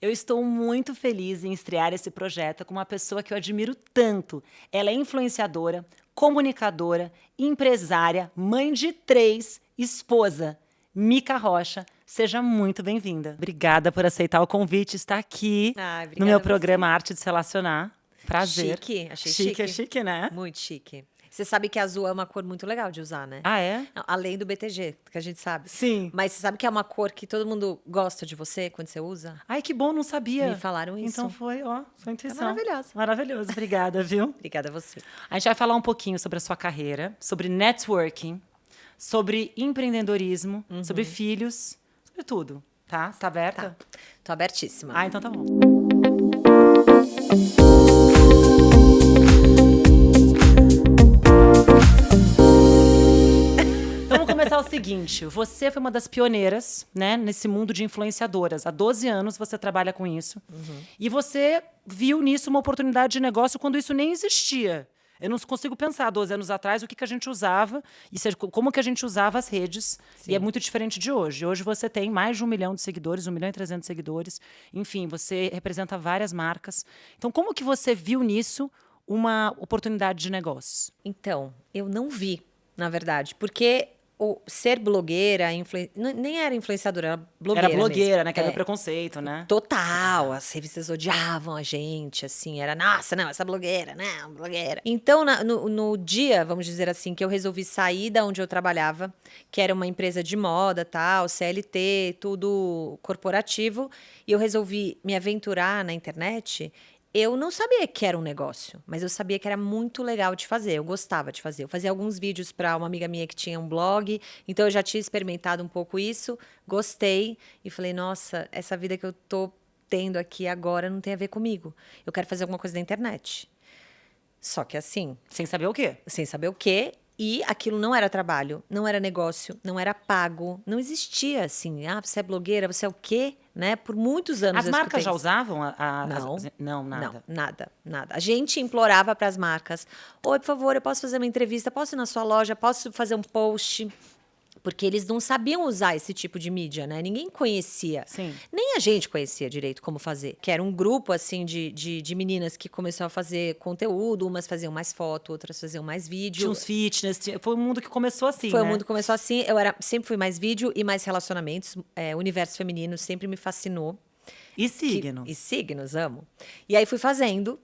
Eu estou muito feliz em estrear esse projeto com uma pessoa que eu admiro tanto. Ela é influenciadora, comunicadora, empresária, mãe de três, esposa. Mica Rocha, seja muito bem-vinda. Obrigada por aceitar o convite, estar aqui Ah, no meu programa Arte de Se Relacionar. Prazer. Chique, achei chique. chique. é chique, né? Muito chique. Você sabe que azul é uma cor muito legal de usar, né? Ah, é? Além do BTG, que a gente sabe. Sim. Mas você sabe que é uma cor que todo mundo gosta de você quando você usa? Ai, que bom, não sabia. Me falaram isso. Então foi, ó, sua intuição. maravilhoso. Maravilhoso, obrigada, viu? Obrigada a você. A gente vai falar um pouquinho sobre a sua carreira, sobre networking, sobre empreendedorismo, Uhum. sobre filhos, sobre tudo, tá? Você tá aberta? Tá. Tô abertíssima. Ah, então tá bom. O seguinte, você foi uma das pioneiras, né, nesse mundo de influenciadoras. Há 12 anos você trabalha com isso. E você viu nisso uma oportunidade de negócio quando isso nem existia. Eu não consigo pensar, 12 anos atrás, o que, que a gente usava, e como que a gente usava as redes. E é muito diferente de hoje. Hoje você tem mais de um milhão de seguidores, um milhão e trezentos seguidores. Enfim, você representa várias marcas. Então, como que você viu nisso uma oportunidade de negócios? Então, eu não vi, na verdade, porque o ser blogueira, influen- nem era influenciadora, era blogueira. Era blogueira, mesmo. né? Que era É. o preconceito, né? Total, as revistas odiavam a gente, assim, era, nossa, não, essa blogueira, não, blogueira. Então, na- no, no dia, vamos dizer assim, que eu resolvi sair da onde eu trabalhava, que era uma empresa de moda, tal, CLT, tudo corporativo, e eu resolvi me aventurar na internet, eu não sabia que era um negócio, mas eu sabia que era muito legal de fazer, eu gostava de fazer. Eu fazia alguns vídeos para uma amiga minha que tinha um blog, então eu já tinha experimentado um pouco isso, gostei e falei, nossa, essa vida que eu tô tendo aqui agora não tem a ver comigo. Eu quero fazer alguma coisa na internet. Só que assim, Sem saber o quê? sem saber o quê, e aquilo não era trabalho, não era negócio, não era pago, não existia assim. Ah, você é blogueira, você é o quê? Né? Por muitos anos As marcas escutei já usavam a, a- Não. as- não, nada. Não, nada, nada. A gente implorava para as marcas: Oi, por favor, eu posso fazer uma entrevista? Posso ir na sua loja? Posso fazer um post? Porque eles não sabiam usar esse tipo de mídia, né? Ninguém conhecia. Sim. Nem a gente conhecia direito como fazer. Que era um grupo, assim, de, de, de meninas que começou a fazer conteúdo. Umas faziam mais foto, outras faziam mais vídeo. Tinha uns fitness, tinha- foi um mundo que começou assim, Foi né? o mundo que começou assim. Eu era, sempre fui mais vídeo e mais relacionamentos. É, o universo feminino sempre me fascinou. E Que- signo. E signos, amo. E aí fui fazendo.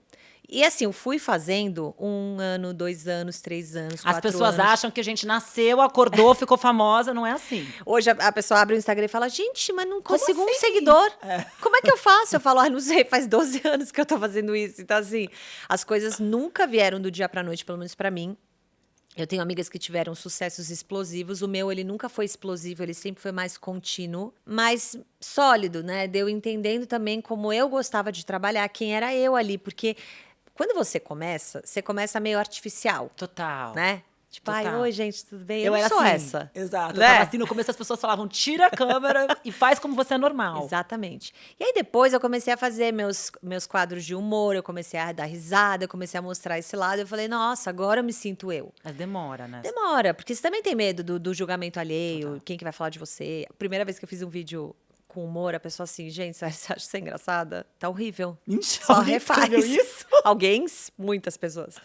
E assim, eu fui fazendo um ano, dois anos, três anos, As pessoas anos. acham que a gente nasceu, acordou, ficou famosa, não é assim. Hoje a, a pessoa abre o Instagram e fala, gente, mas não consigo um assim? seguidor. Como é que eu faço? Eu falo, ah, não sei, faz 12 anos que eu tô fazendo isso. Então, assim, as coisas nunca vieram do dia pra noite, pelo menos pra mim. Eu tenho amigas que tiveram sucessos explosivos. O meu, ele nunca foi explosivo, ele sempre foi mais contínuo, mais sólido, né? Deu entendendo também como eu gostava de trabalhar, quem era eu ali, porque quando você começa, você começa meio artificial, Total. né? Tipo, ai, Total. oi, gente, tudo bem? Eu, Eu era sou assim. essa. Exato. Eu Né? tava assim, no começo as pessoas falavam, tira a câmera e faz como você é normal. Exatamente. E aí depois eu comecei a fazer meus, meus quadros de humor, eu comecei a dar risada, eu comecei a mostrar esse lado. Eu falei, nossa, agora eu me sinto eu. Mas demora, né? Demora, porque você também tem medo do, do julgamento alheio, quem que vai falar de você. A primeira vez que eu fiz um vídeo com humor, a pessoa assim, gente, você acha você engraçada? Tá horrível. Mentira, Só refaz. isso? Alguém, muitas pessoas.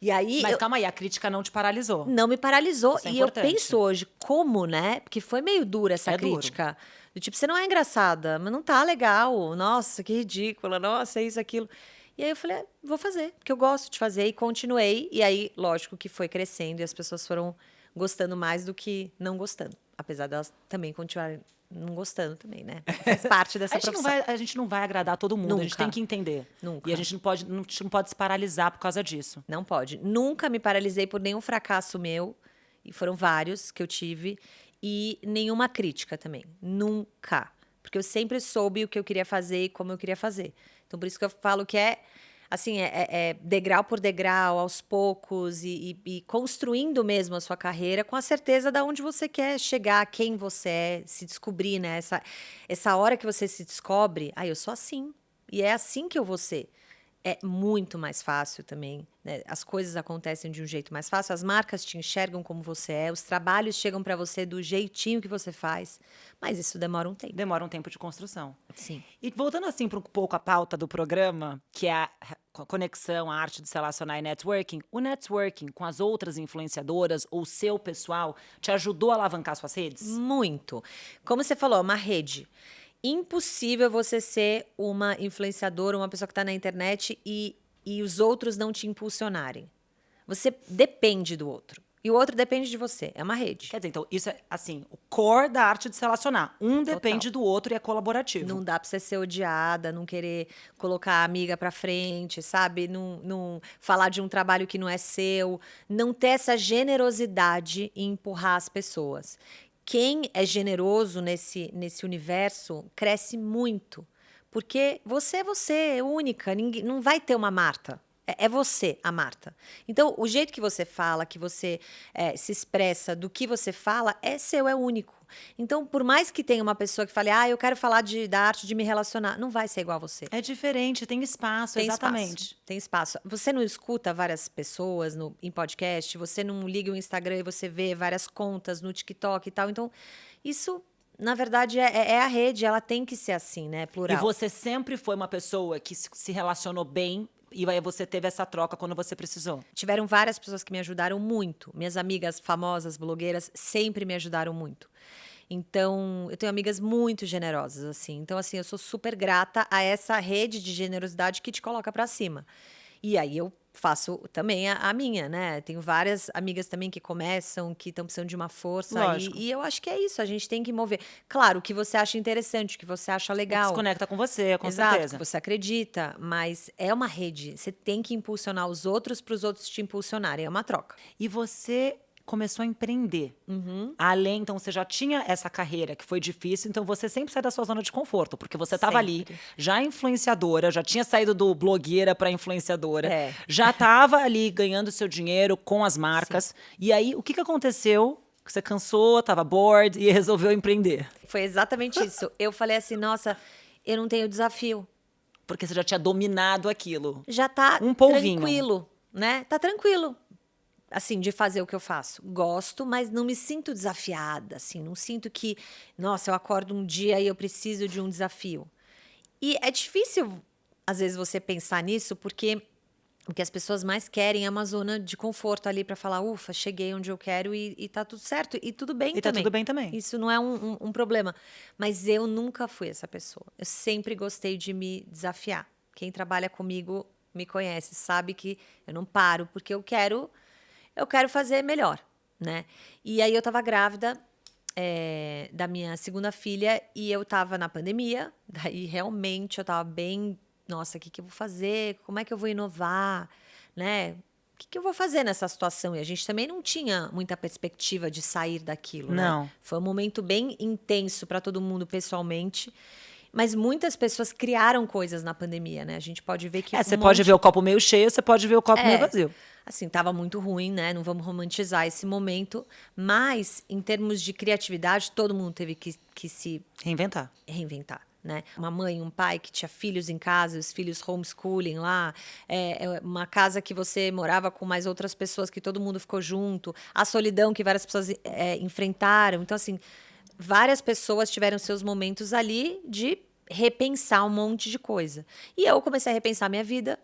E aí Mas eu- calma aí, a crítica não te paralisou. não me paralisou. Isso é e eu penso hoje, como, né? Porque foi meio dura essa É duro. crítica. Do tipo, você não é engraçada, mas não tá legal. Nossa, que ridícula. Nossa, é isso, aquilo. E aí eu falei, "É, vou fazer, porque eu gosto de fazer. E continuei. E aí, lógico que foi crescendo e as pessoas foram gostando mais do que não gostando. Apesar delas também continuarem não gostando também, né? Faz parte dessa A gente, não profissão. vai, a gente não vai agradar todo mundo, a gente Nunca. tem que entender. Nunca. E a gente não pode, não, a gente não pode se paralisar por causa disso. Não pode. Nunca me paralisei por nenhum fracasso meu, e foram vários que eu tive, e nenhuma crítica também. Nunca. Porque eu sempre soube o que eu queria fazer e como eu queria fazer. Então, por isso que eu falo que é assim, é, é- é degrau por degrau, aos poucos, e, e- e construindo mesmo a sua carreira com a certeza de onde você quer chegar, quem você é, se descobrir, né? Essa, essa hora que você se descobre, ah, eu sou assim. E é assim que eu vou ser. É muito mais fácil também. Né? As coisas acontecem de um jeito mais fácil, as marcas te enxergam como você é, os trabalhos chegam para você do jeitinho que você faz. Mas isso demora um tempo. Demora um tempo de construção. Sim. E voltando assim para um pouco a pauta do programa, que é a conexão, a arte de se relacionar e networking, o networking com as outras influenciadoras ou seu pessoal te ajudou a alavancar suas redes? Muito. Como você falou, é uma rede impossível você ser uma influenciadora, uma pessoa que está na internet e, e os outros não te impulsionarem. Você depende do outro. E o outro depende de você. É uma rede. Quer dizer, então, isso é, assim, o core da arte de se relacionar. Um depende do outro e é colaborativo. Não dá pra você ser odiada, não querer colocar a amiga pra frente, sabe? Não, não falar de um trabalho que não é seu. Não ter essa generosidade em empurrar as pessoas quem é generoso nesse, nesse universo cresce muito. Porque você é você, é única, ninguém, não vai ter uma Marta. É, é você, a Marta. Então, o jeito que você fala, que você é, se expressa, do que você fala, é seu, é único. Então, por mais que tenha uma pessoa que fale, ah, eu quero falar de, da arte de me relacionar, não vai ser igual a você. É diferente, tem espaço, tem exatamente. Espaço, tem espaço. Você não escuta várias pessoas no, em podcast, você não liga o Instagram e você vê várias contas no TikTok e tal. Então, isso na verdade, é, é, a rede, ela tem que ser assim, né? Plural. E você sempre foi uma pessoa que se relacionou bem e aí você teve essa troca quando você precisou? Tiveram várias pessoas que me ajudaram muito. Minhas amigas famosas, blogueiras, sempre me ajudaram muito. Então, eu tenho amigas muito generosas, assim. Então, assim, eu sou super grata a essa rede de generosidade que te coloca para cima. E aí eu faço também a, a, minha, né? Tenho várias amigas também que começam, que estão precisando de uma força. E, e, eu acho que é isso, a gente tem que mover. Claro, o que você acha interessante, o que você acha legal. Se conecta com você, com Exato, certeza. Que você acredita, mas é uma rede. Você tem que impulsionar os outros para os outros te impulsionarem. É uma troca. E você começou a empreender. Uhum. Além, então, você já tinha essa carreira que foi difícil, então você sempre sai da sua zona de conforto, porque você estava ali, já influenciadora, já tinha saído do blogueira para influenciadora, é. já estava ali ganhando seu dinheiro com as marcas. Sim. E aí, o que, que aconteceu? Você cansou, estava bored e resolveu empreender. Foi exatamente isso. Eu falei assim, nossa, eu não tenho desafio. Porque você já tinha dominado aquilo. Já tá um polvinho. tranquilo, né? Tá tranquilo assim, de fazer o que eu faço. Gosto, mas não me sinto desafiada, assim, não sinto que, nossa, eu acordo um dia e eu preciso de um desafio. E é difícil, às vezes, você pensar nisso, porque o que as pessoas mais querem é uma zona de conforto ali para falar, ufa, cheguei onde eu quero e, e tá tudo certo. E tudo bem e também. tá tudo bem também. Isso não é um, um, um problema. Mas eu nunca fui essa pessoa. Eu sempre gostei de me desafiar. Quem trabalha comigo me conhece, sabe que eu não paro, porque eu quero eu quero fazer melhor, né? E aí eu tava grávida é, da minha segunda filha e eu tava na pandemia, daí realmente eu tava bem, nossa, o que, que eu vou fazer? Como é que eu vou inovar, né? O que, que eu vou fazer nessa situação? E a gente também não tinha muita perspectiva de sair daquilo, né? não. Né? Foi um momento bem intenso para todo mundo pessoalmente. Mas muitas pessoas criaram coisas na pandemia, né? A gente pode ver que. É, um você monte... pode ver o copo meio cheio, você pode ver o copo é, meio vazio assim, estava muito ruim, né? Não vamos romantizar esse momento, mas em termos de criatividade, todo mundo teve que, que se reinventar. Reinventar. Né? Uma mãe, um pai que tinha filhos em casa, os filhos homeschooling lá, é, é, uma casa que você morava com mais outras pessoas, que todo mundo ficou junto, a solidão que várias pessoas é, enfrentaram. Então, assim, várias pessoas tiveram seus momentos ali de repensar um monte de coisa. E eu comecei a repensar minha vida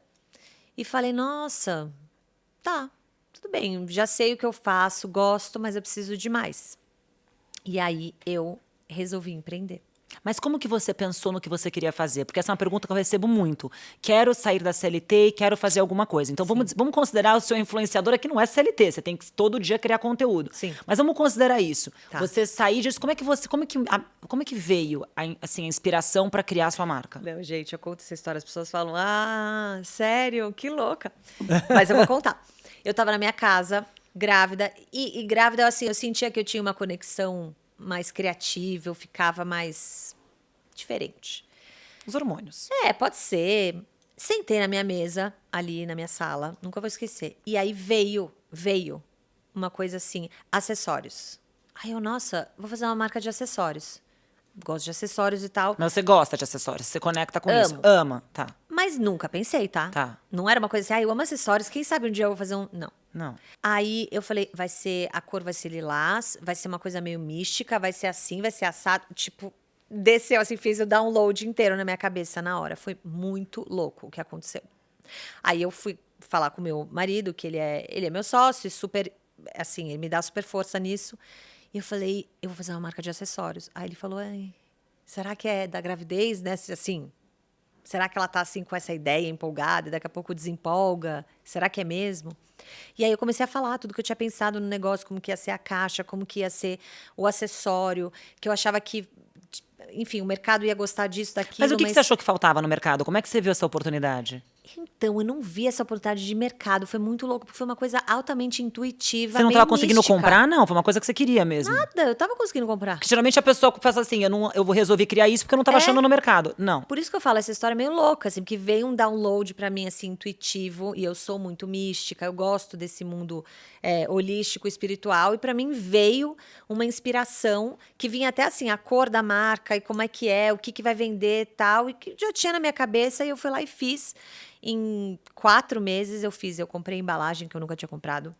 e falei, nossa, tá, tudo bem, já sei o que eu faço, gosto, mas eu preciso de mais. E aí eu resolvi empreender. Mas como que você pensou no que você queria fazer? Porque essa é uma pergunta que eu recebo muito. Quero sair da CLT e quero fazer alguma coisa. Então vamos, vamos considerar o seu influenciador aqui não é CLT, você tem que todo dia criar conteúdo. Sim. Mas vamos considerar isso. Tá. Você sair disso, como é que você, como é que, a, como é que veio a, assim, a inspiração para criar a sua marca? Não, gente, eu conto essa história, as pessoas falam: "Ah, sério? Que louca". Mas eu vou contar. Eu estava na minha casa, grávida, e, e grávida, assim, eu sentia que eu tinha uma conexão mais criativa, eu ficava mais diferente. Os hormônios. É, pode ser. Sentei na minha mesa, ali na minha sala, nunca vou esquecer. E aí veio, veio uma coisa assim, acessórios. Aí eu, nossa, vou fazer uma marca de acessórios. Gosto de acessórios e tal. Mas você gosta de acessórios, você conecta com Amo. isso. Ama, tá. Mas nunca pensei, tá? Tá. Não era uma coisa assim, ah, eu amo acessórios, quem sabe um dia eu vou fazer um. Não. Não. Aí eu falei, vai ser, a cor vai ser lilás, vai ser uma coisa meio mística, vai ser assim, vai ser assado. Tipo, desceu assim, fez o download inteiro na minha cabeça na hora. Foi muito louco o que aconteceu. Aí eu fui falar com meu marido, que ele é, ele é meu sócio, super, assim, ele me dá super força nisso. E eu falei, eu vou fazer uma marca de acessórios. Aí ele falou, Ai, será que é da gravidez, né? Assim, será que ela tá assim com essa ideia empolgada e daqui a pouco desempolga? Será que é mesmo? E aí eu comecei a falar tudo que eu tinha pensado no negócio, como que ia ser a caixa, como que ia ser o acessório, que eu achava que enfim, o mercado ia gostar disso, daquilo. Mas o que, que você achou que faltava no mercado? Como é que você viu essa oportunidade? Então, eu não vi essa oportunidade de mercado. Foi muito louco, porque foi uma coisa altamente intuitiva. Você não estava conseguindo comprar, não? Foi uma coisa que você queria mesmo. Nada, eu tava conseguindo comprar. Porque geralmente a pessoa pensa assim, eu, não, eu vou resolver criar isso porque eu não estava É. achando no mercado. Não. Por isso que eu falo, essa história é meio louca, assim, porque veio um download pra mim, assim, intuitivo, e eu sou muito mística, eu gosto desse mundo é, holístico, espiritual, e pra mim veio uma inspiração que vinha até assim, a cor da marca, e como é que é, o que, que vai vender e tal, e que já tinha na minha cabeça, e eu fui lá e fiz. Em quatro meses eu fiz, eu comprei embalagem que eu nunca tinha comprado.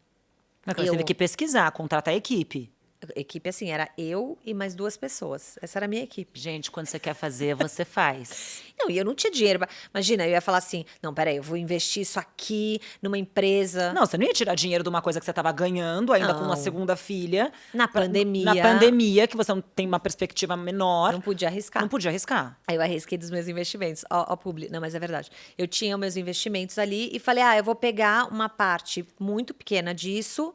Mas Eu- teve que pesquisar, contratar a equipe. Equipe assim, era eu e mais duas pessoas. Essa era a minha equipe. Gente, quando você quer fazer, você faz. Não, e eu não tinha dinheiro. Imagina, eu ia falar assim: não, peraí, eu vou investir isso aqui numa empresa. Não, você não ia tirar dinheiro de uma coisa que você estava ganhando, ainda com uma Não. segunda filha. Na pra- pandemia. Na pandemia, que você não tem uma perspectiva menor. Não podia arriscar. Não podia arriscar. Aí eu arrisquei dos meus investimentos. Ó, ó, publi. Não, mas é verdade. Eu tinha meus investimentos ali e falei: ah, eu vou pegar uma parte muito pequena disso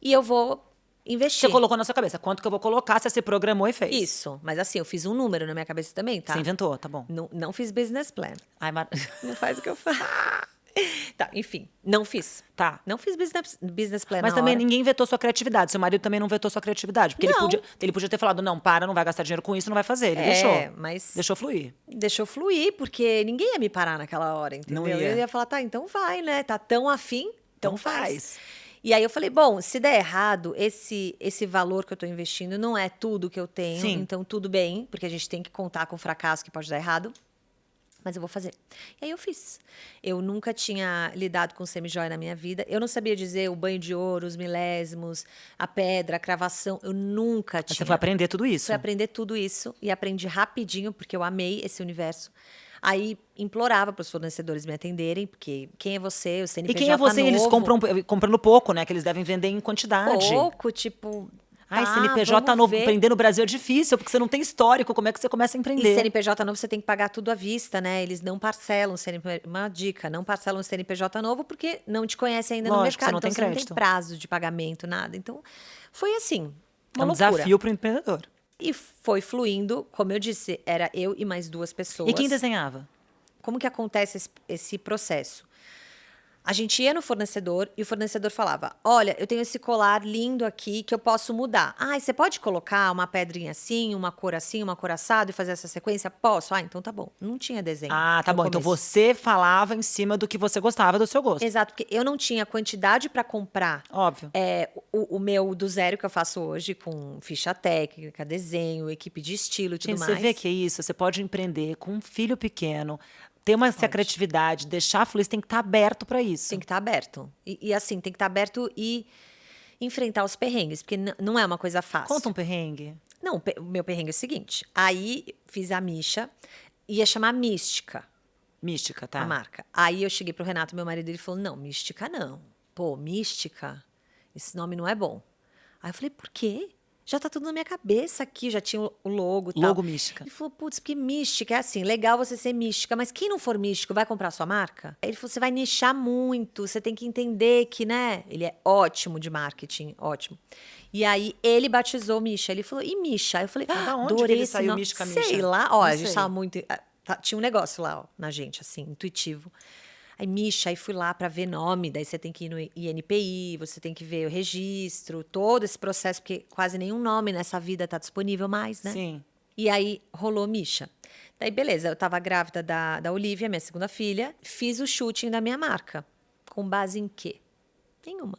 e eu vou investir. Você colocou na sua cabeça, quanto que eu vou colocar, você se programou e fez. Isso. Mas assim, eu fiz um número na minha cabeça também, tá? Você inventou, tá bom. Não, não fiz business plan. Ai, mar... Não faz o que eu faço. tá, enfim, não fiz. Tá. Não fiz business, business plan Mas também hora. ninguém vetou sua criatividade. Seu marido também não vetou sua criatividade. Porque ele Não. podia, ele podia ter falado, não, para, não vai gastar dinheiro com isso, não vai fazer. Ele É, deixou. mas Deixou fluir. deixou fluir, porque ninguém ia me parar naquela hora, entendeu? Não ia. Eu ia falar, tá, então vai, né? Tá tão afim, então Então faz. faz. E aí eu falei, bom, se der errado, esse esse valor que eu tô investindo não é tudo que eu tenho, Sim. então tudo bem, porque a gente tem que contar com o fracasso que pode dar errado. Mas eu vou fazer. E aí eu fiz. Eu nunca tinha lidado com semijoia na minha vida. Eu não sabia dizer o banho de ouro, os milésimos, a pedra, a cravação. Eu nunca Mas tinha. Você foi aprender tudo isso. Fui aprender tudo isso e aprendi rapidinho, porque eu amei esse universo. Aí implorava para os fornecedores me atenderem, porque quem é você? O E CNPJ quem é você? Eles novo, compram comprando pouco, né? Que eles devem vender em quantidade. pouco, tipo. Ai, tá, CNPJ novo, ver. empreender no Brasil é difícil, porque você não tem histórico. Como é que você começa a E empreender? CNPJ novo você tem que pagar tudo à vista, né? Eles não parcelam CNPJ. Uma dica, não parcelam o CNPJ novo porque não te conhecem ainda no Lógico, você mercado. não então tem você não tem prazo de pagamento, nada. Então, foi assim. É Uma um loucura. desafio para o empreendedor. E foi fluindo, como eu disse, era eu e mais duas pessoas. E quem desenhava? Como que acontece esse, esse processo? A gente ia no fornecedor e o fornecedor falava: Olha, eu tenho esse colar lindo aqui que eu posso mudar. Ah, você pode colocar uma pedrinha assim, uma cor assim, uma cor assado e fazer essa sequência? Posso? Ah, então tá bom. Não tinha desenho. Ah, tá bom. Então começo. você falava em cima do que você gostava do seu gosto. Exato, porque eu não tinha quantidade para comprar Óbvio. é, o, o meu do zero que eu faço hoje, com ficha técnica, desenho, equipe de estilo e tudo Gente, mais. você vê que é isso. Você pode empreender com um filho pequeno, ter uma essa criatividade, deixar fluir, você tem que estar aberto para isso. Tem que estar aberto. E, e, assim, tem que estar aberto e enfrentar os perrengues, porque não é uma coisa fácil. Conta um perrengue. Não, o meu perrengue é o seguinte. Aí fiz a Misha, ia chamar Mística, Mística, tá? a marca. Aí eu cheguei pro Renato, meu marido, ele falou: não, Mística não. Pô, Mística, esse nome não é bom. Aí eu falei, por quê? Já tá tudo na minha cabeça aqui, já tinha o logo e tal. Logo mística. Ele falou, putz, porque mística é assim, legal você ser mística, mas quem não for místico vai comprar sua marca? Ele falou, você vai nichar muito, você tem que entender que, né? Ele é ótimo de marketing, ótimo. E aí ele batizou Misha, ele falou, e Misha? Eu falei, Mas da onde que ele saiu nome." Mística, Sei Misha? lá, ó, Não a gente sei. tava muito... ah, tá- tinha um negócio lá, ó, na gente, assim, intuitivo. Aí, Misha, aí fui lá para ver nome, daí você tem que ir no INPI, você tem que ver o registro, todo esse processo, porque quase nenhum nome nessa vida tá disponível mais, né? Sim. E aí rolou Misha. Daí, beleza, eu tava grávida da, da Olivia, minha segunda filha, fiz o shooting da minha marca. Com base em quê? Nenhuma.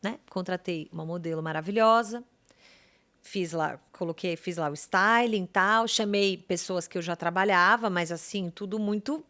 Né? Contratei uma modelo maravilhosa, fiz lá, coloquei, fiz lá o styling e tal, chamei pessoas que eu já trabalhava, mas assim, tudo muito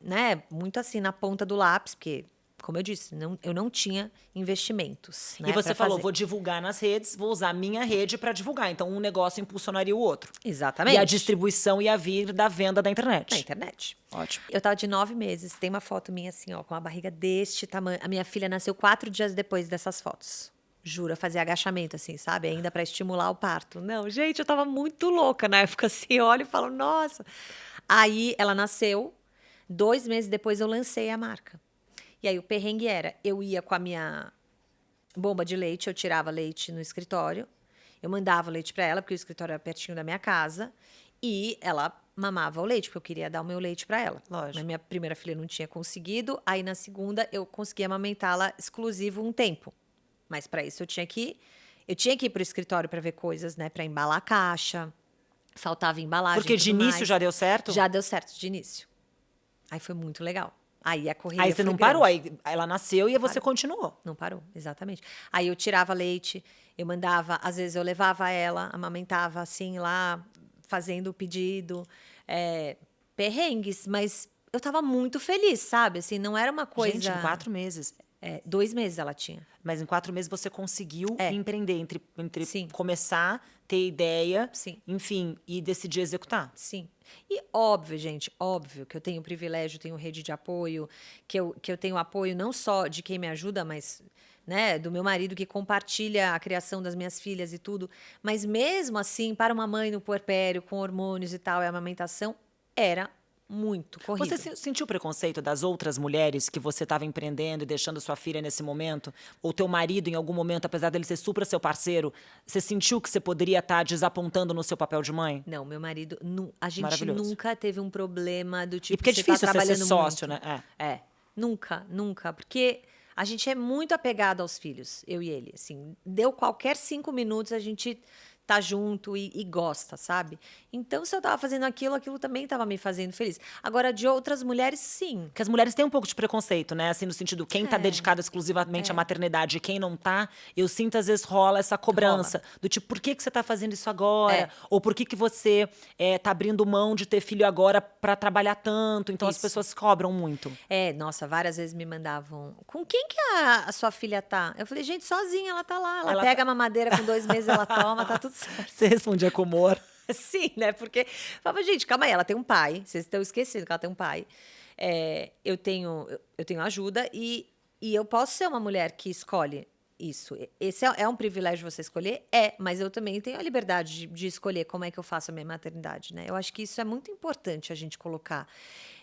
né, muito assim na ponta do lápis, porque como eu disse, não, eu não tinha investimentos. Né, e você falou, fazer. vou divulgar nas redes, vou usar a minha rede para divulgar. Então, um negócio impulsionaria o outro. Exatamente. E a distribuição ia vir da venda da internet. Na internet. Ótimo. Eu tava de nove meses, tem uma foto minha assim, ó, com a barriga deste tamanho. A minha filha nasceu quatro dias depois dessas fotos. Jura, fazer agachamento, assim, sabe? Ainda para estimular o parto. Não, gente, eu tava muito louca na época, assim, eu olho e falo, nossa. Aí ela nasceu, dois meses depois eu lancei a marca. E aí o perrengue era, eu ia com a minha bomba de leite, eu tirava leite no escritório, eu mandava o leite para ela, porque o escritório era pertinho da minha casa, e ela mamava o leite, porque eu queria dar o meu leite para ela. Lógico. Na minha primeira filha não tinha conseguido, aí na segunda eu consegui amamentá-la exclusivo um tempo. Mas para isso eu tinha que eu tinha que ir para o escritório para ver coisas, né, para embalar a caixa. Faltava embalagem. Porque de início mais. já deu certo? Já deu certo de início. Aí foi muito legal. Aí a corrida Aí você não grande. parou, aí ela nasceu e você continuou. Não parou, exatamente. Aí eu tirava leite, eu mandava, às vezes eu levava ela, amamentava assim lá, fazendo o pedido, é, perrengues, mas eu tava muito feliz, sabe? Assim, não era uma coisa. Gente, em quatro meses. É, dois meses ela tinha. Mas em quatro meses você conseguiu É. empreender entre, entre Sim. começar, ter ideia, Sim. enfim, e decidir executar. Sim. E óbvio, gente, óbvio que eu tenho privilégio, tenho rede de apoio, que eu, que eu tenho apoio não só de quem me ajuda, mas né, do meu marido que compartilha a criação das minhas filhas e tudo. Mas mesmo assim, para uma mãe no puerpério, com hormônios e tal, e amamentação, era muito corrido. Você se- sentiu preconceito das outras mulheres que você estava empreendendo e deixando sua filha nesse momento? Ou teu marido, em algum momento, apesar dele ser super seu parceiro, você sentiu que você poderia estar desapontando no seu papel de mãe? Não, meu marido, nu- a gente nunca teve um problema do tipo. e porque é tá difícil você ser trabalhando sócio, muito. né? É. É, nunca, nunca. Porque a gente é muito apegado aos filhos, eu e ele. Assim, deu qualquer cinco minutos, a gente tá junto e, e gosta, sabe? Então, se eu tava fazendo aquilo, aquilo também tava me fazendo feliz. Agora, de outras mulheres, sim. Porque as mulheres têm um pouco de preconceito, né? Assim, no sentido, quem tá É. dedicado exclusivamente à maternidade e quem não tá, eu sinto às vezes rola essa cobrança. Do tipo, por que, que você tá fazendo isso agora? É. Ou por que, que você é, tá abrindo mão de ter filho agora pra trabalhar tanto? Então as Isso. pessoas cobram muito. É, nossa, várias vezes me mandavam. Com quem que a, a sua filha tá? Eu falei, gente, sozinha, ela tá lá. Ela, Ela pega a mamadeira com dois meses, ela toma, tá tudo certo. Você respondia com humor. Sim, né? Porque, falava, gente, calma aí, ela tem um pai. Vocês estão esquecendo que ela tem um pai. É, eu tenho eu, tenho ajuda e, e eu posso ser uma mulher que escolhe isso. Esse é, é um privilégio você escolher? É, mas eu também tenho a liberdade de, de escolher como é que eu faço a minha maternidade, né? Eu acho que isso é muito importante a gente colocar.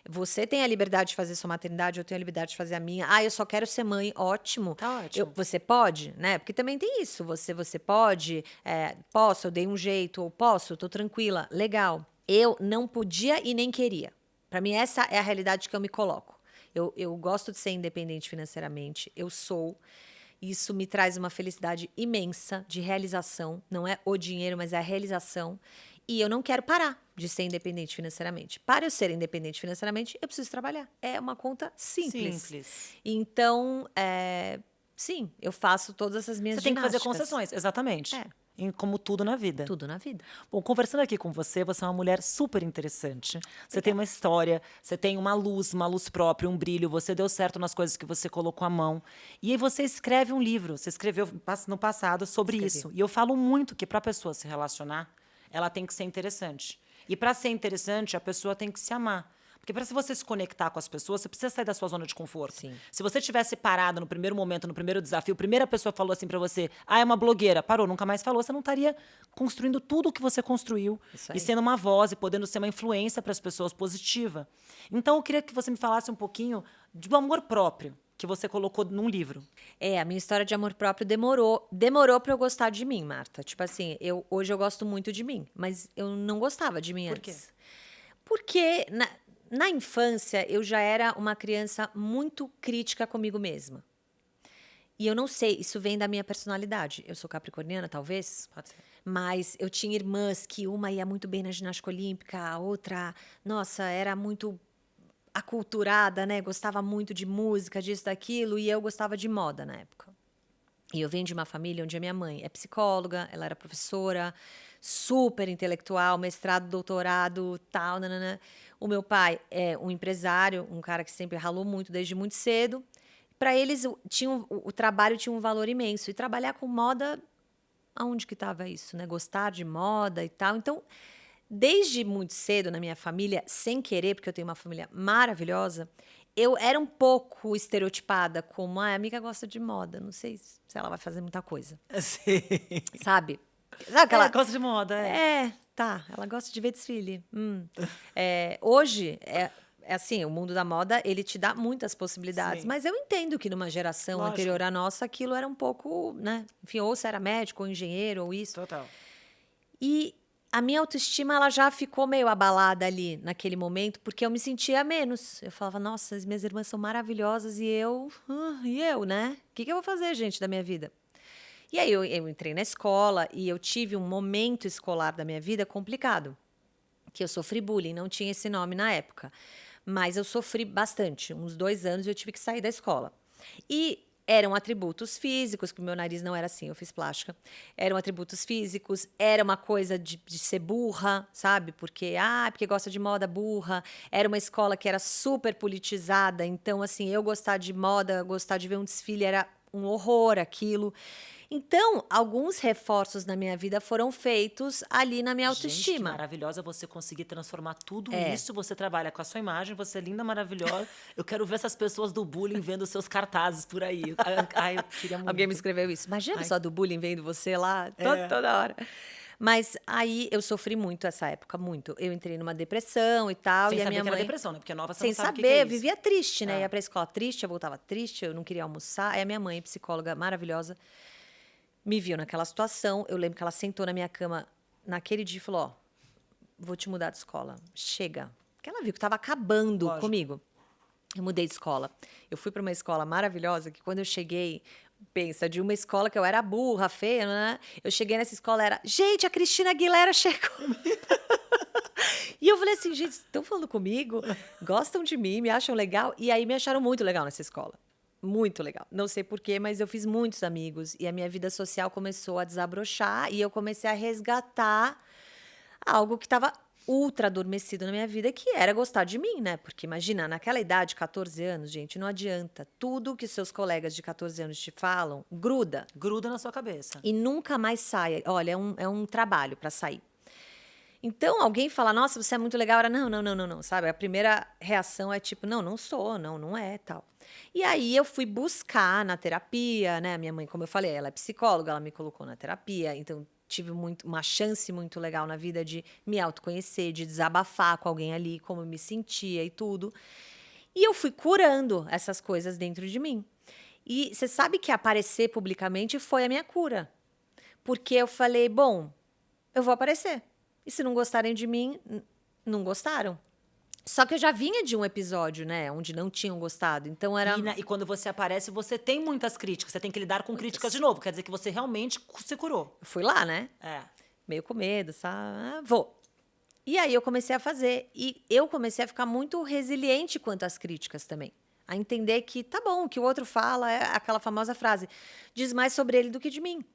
Você tem a liberdade de fazer sua maternidade, eu tenho a liberdade de fazer a minha. Ah, eu só quero ser mãe, ótimo. Tá ótimo. Eu- você pode, né? Porque também tem isso. Você, você pode, é, posso, eu dei um jeito, ou posso, tô tranquila, legal. Eu não podia e nem queria. Para mim, essa é a realidade que eu me coloco. Eu, eu gosto de ser independente financeiramente, eu sou. Isso me traz uma felicidade imensa de realização. Não é o dinheiro, mas é a realização. E eu não quero parar de ser independente financeiramente. Para eu ser independente financeiramente, eu preciso trabalhar. É uma conta simples. Simples. Então, é, sim, eu faço todas essas minhas Você tem que fazer concessões, exatamente. É. Em- como tudo na vida. Tudo na vida. Bom, conversando aqui com você, você é uma mulher super interessante. Você tem uma história, você tem uma luz, uma luz própria, um brilho. Você deu certo nas coisas que você colocou a mão. E aí você escreve um livro. Você escreveu no passado sobre Escrevi. isso. E eu falo muito que para a pessoa se relacionar, ela tem que ser interessante. E para ser interessante, a pessoa tem que se amar. Porque para você se conectar com as pessoas, você precisa sair da sua zona de conforto. Sim. Se você tivesse parado no primeiro momento, no primeiro desafio, a primeira pessoa falou assim pra você: "Ah, é uma blogueira". Parou, nunca mais falou, você não estaria construindo tudo o que você construiu e sendo uma voz e podendo ser uma influência para as pessoas positiva. Então eu queria que você me falasse um pouquinho do amor próprio que você colocou num livro. É, a minha história de amor próprio demorou, demorou para eu gostar de mim, Marta. Tipo assim, eu hoje eu gosto muito de mim, mas eu não gostava de mim Por quê? antes. Porque na, na infância eu já era uma criança muito crítica comigo mesma. E eu não sei, isso vem da minha personalidade. Eu sou capricorniana, talvez. Pode ser. Mas eu tinha irmãs que uma ia muito bem na ginástica olímpica, a outra, nossa, era muito aculturada, né? Gostava muito de música, disso, daquilo, e eu gostava de moda na época. E eu venho de uma família onde a minha mãe é psicóloga, ela era professora, super intelectual, mestrado, doutorado, tal, nanana. O meu pai é um empresário, um cara que sempre ralou muito desde muito cedo. Para eles, o, tinha o, o trabalho tinha um valor imenso. E trabalhar com moda, aonde que estava isso, né? Gostar de moda e tal. Então, desde muito cedo na minha família, sem querer, porque eu tenho uma família maravilhosa, eu era um pouco estereotipada como ah, a amiga gosta de moda, não sei se ela vai fazer muita coisa. Sim. Sabe? Sabe aquela. Ela gosta de moda, é. É, tá. Ela gosta de ver desfile. Hum. É, hoje, é, é assim, o mundo da moda, ele te dá muitas possibilidades. Sim. Mas eu entendo que numa geração Lógico. anterior à nossa, aquilo era um pouco, né? Enfim, ou você era médico, ou engenheiro, ou isso. Total. E a minha autoestima ela já ficou meio abalada ali naquele momento, porque eu me sentia menos. Eu falava, nossa, as minhas irmãs são maravilhosas e eu, ah, e eu, né? O que, que eu vou fazer, gente, da minha vida? E aí eu, eu entrei na escola e eu tive um momento escolar da minha vida complicado, que eu sofri bullying, não tinha esse nome na época, mas eu sofri bastante. Uns dois anos eu tive que sair da escola. E eram atributos físicos, que o meu nariz não era assim, eu fiz plástica. Eram atributos físicos, era uma coisa de, de ser burra, sabe? Porque, ah, porque gosta de moda burra. Era uma escola que era super politizada, então, assim, eu gostar de moda, gostar de ver um desfile era um horror aquilo. Então, alguns reforços na minha vida foram feitos ali na minha Gente, que autoestima. maravilhosa você conseguir transformar tudo É. isso. Você trabalha com a sua imagem, você é linda, maravilhosa. Eu quero ver essas pessoas do bullying vendo seus cartazes por aí. Ai. Alguém me escreveu isso. Imagina Ai. só do bullying vendo você lá É. toda hora. Mas aí eu sofri muito essa época, muito. Eu entrei numa depressão e tal, Sem e a minha que era mãe depressão, né? Porque nova você sem saber, que que é eu vivia triste, né? É. Ia pra escola triste, eu voltava triste, eu não queria almoçar. Aí a minha mãe, psicóloga maravilhosa, me viu naquela situação. Eu lembro que ela sentou na minha cama naquele dia e falou: Ó, vou te mudar de escola. Chega. Porque ela viu que estava acabando Lógico. comigo. Eu mudei de escola. Eu fui para uma escola maravilhosa que quando eu cheguei, pensa, de uma escola que eu era burra, feia, né? Eu cheguei nessa escola era, gente, a Cristina Aguilera chegou. E eu falei assim, gente, estão falando comigo? Gostam de mim, me acham legal? E aí me acharam muito legal nessa escola. Muito legal. Não sei porquê, mas eu fiz muitos amigos. E a minha vida social começou a desabrochar e eu comecei a resgatar algo que estava ultra adormecido na minha vida, que era gostar de mim, né? Porque imagina, naquela idade, 14 anos, gente, não adianta. Tudo que seus colegas de 14 anos te falam, gruda Gruda na sua cabeça. e nunca mais sai. Olha, é um, é um trabalho para sair. Então, alguém fala, nossa, você é muito legal. Era, não, não, não, não, não, sabe? A primeira reação é tipo, não, não sou, não, não é, tal. E aí eu fui buscar na terapia, né? Minha mãe, como eu falei, ela é psicóloga, ela me colocou na terapia, então tive muito, uma chance muito legal na vida de me autoconhecer, de desabafar com alguém ali, como eu me sentia e tudo. E eu fui curando essas coisas dentro de mim. E você sabe que aparecer publicamente foi a minha cura. Porque eu falei, bom, eu vou aparecer. E se não gostarem de mim, não gostaram. Só que eu já vinha de um episódio, né, onde não tinham gostado. Então era E, na- e quando você aparece, você tem muitas críticas. Você tem que lidar com críticas de novo. Quer dizer que você realmente se curou. eu fui lá, né? É. meio com medo, sabe? Ah, vou. E aí eu comecei a fazer. E eu comecei a ficar muito resiliente quanto às críticas também. A entender que tá bom, o que o outro fala é aquela famosa frase: diz mais sobre ele do que de mim.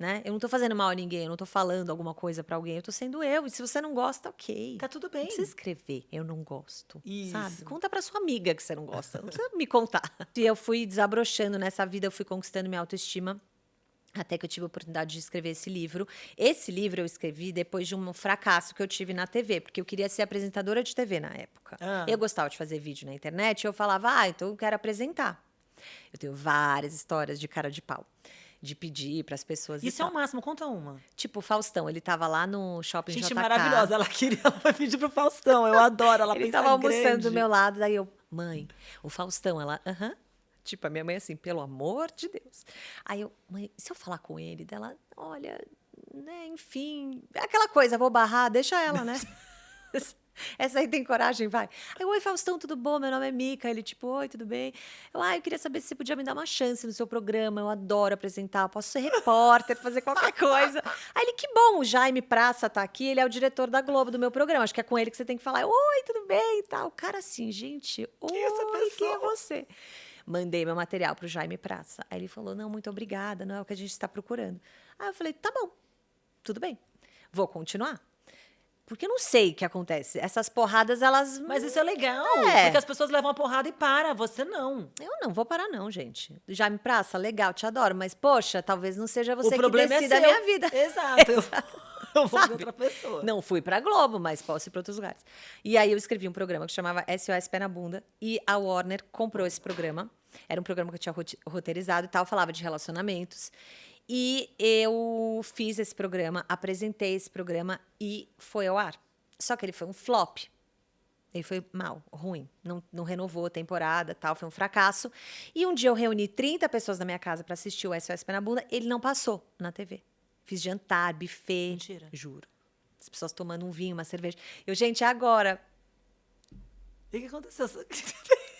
Né? Eu não tô fazendo mal a ninguém, eu não tô falando alguma coisa pra alguém, eu tô sendo eu. E se você não gosta, ok. Tá tudo Não bem. precisa escrever, eu não gosto. Sabe? Isso. Conta pra sua amiga que você não gosta. Não precisa me contar. E eu fui desabrochando nessa vida, eu fui conquistando minha autoestima. Até que eu tive a oportunidade de escrever esse livro. Esse livro eu escrevi depois de um fracasso que eu tive na TV, porque eu queria ser apresentadora de TV na época. Ah. Eu gostava de fazer vídeo na internet e eu falava, ah, então eu quero apresentar. Eu tenho várias histórias de cara de pau, de pedir para as pessoas. Isso é o máximo. Conta uma. Tipo, o Faustão, ele tava lá no shopping Gente JK. maravilhosa. Ela queria, ela vai pedir pro Faustão. Eu adoro. Ela Ele pensa tava almoçando grande. do meu lado, daí eu, mãe, o Faustão, ela, aham. Tipo, a minha mãe assim, pelo amor de Deus. Aí eu, mãe, se eu falar com ele, dela, olha, né, enfim, é aquela coisa, vou barrar, deixa ela, né? Essa aí tem coragem, vai. Aí, oi, Faustão, tudo bom? Meu nome é Mica. Ele, tipo, oi, tudo bem? Eu, ah, eu queria saber se você podia me dar uma chance no seu programa. Eu adoro apresentar, eu posso ser repórter, fazer qualquer coisa. Aí ele, que bom, o Jaime Praça tá aqui, ele é o diretor da Globo do meu programa. Acho que é com ele que você tem que falar. Oi, tudo bem? E tal. O cara assim, gente, oi, é essa quem é pessoa? você? Mandei meu material pro Jaime Praça. Aí ele falou, não, muito obrigada, não é o que a gente está procurando. Aí eu falei, tá bom, tudo bem. Vou continuar. Porque eu não sei o que acontece. Essas porradas, elas. Mas isso é legal, É. porque as pessoas levam a porrada e para, você não. Eu não vou parar, não, gente. Já me praça, legal, te adoro. Mas, poxa, talvez não seja você o problema que decida é a minha vida. Exato. Eu, eu vou Sabe? outra pessoa. Não fui pra Globo, mas posso ir pra outros lugares. E aí eu escrevi um programa que chamava SOS Pé na Bunda e a Warner comprou esse programa. Era um programa que eu tinha roteirizado e tal, falava de relacionamentos. E eu fiz esse programa, apresentei esse programa e foi ao ar. Só que ele foi um flop. Ele foi mal, ruim. Não, não renovou a temporada, tal, foi um fracasso. E um dia eu reuni 30 pessoas na minha casa para assistir o SOS Pé na Bunda, ele não passou na TV. Fiz jantar, buffet. Mentira. Juro. As pessoas tomando um vinho, uma cerveja. Eu, gente, agora o que aconteceu?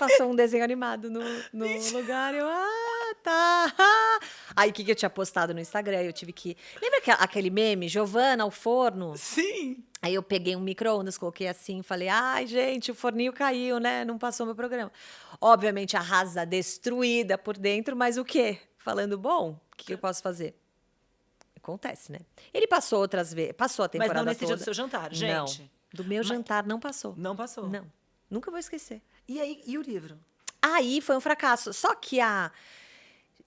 Passou um desenho animado no, no lugar. Eu, ah, tá. Aí o que, que eu tinha postado no Instagram? Eu tive que. Lembra que, aquele meme, Giovana ao forno? Sim. Aí eu peguei um micro-ondas, coloquei assim, falei, ai, gente, o forninho caiu, né? Não passou meu programa. Obviamente, arrasa, destruída por dentro, mas o quê? Falando, bom, o que, que eu posso fazer? Acontece, né? Ele passou outras vezes, passou a Mas temporada não nesse toda. dia do seu jantar, gente. Não, do meu Mas- jantar não passou. Não passou. Não, nunca vou esquecer. E aí, e o livro? Aí foi um fracasso. Só que a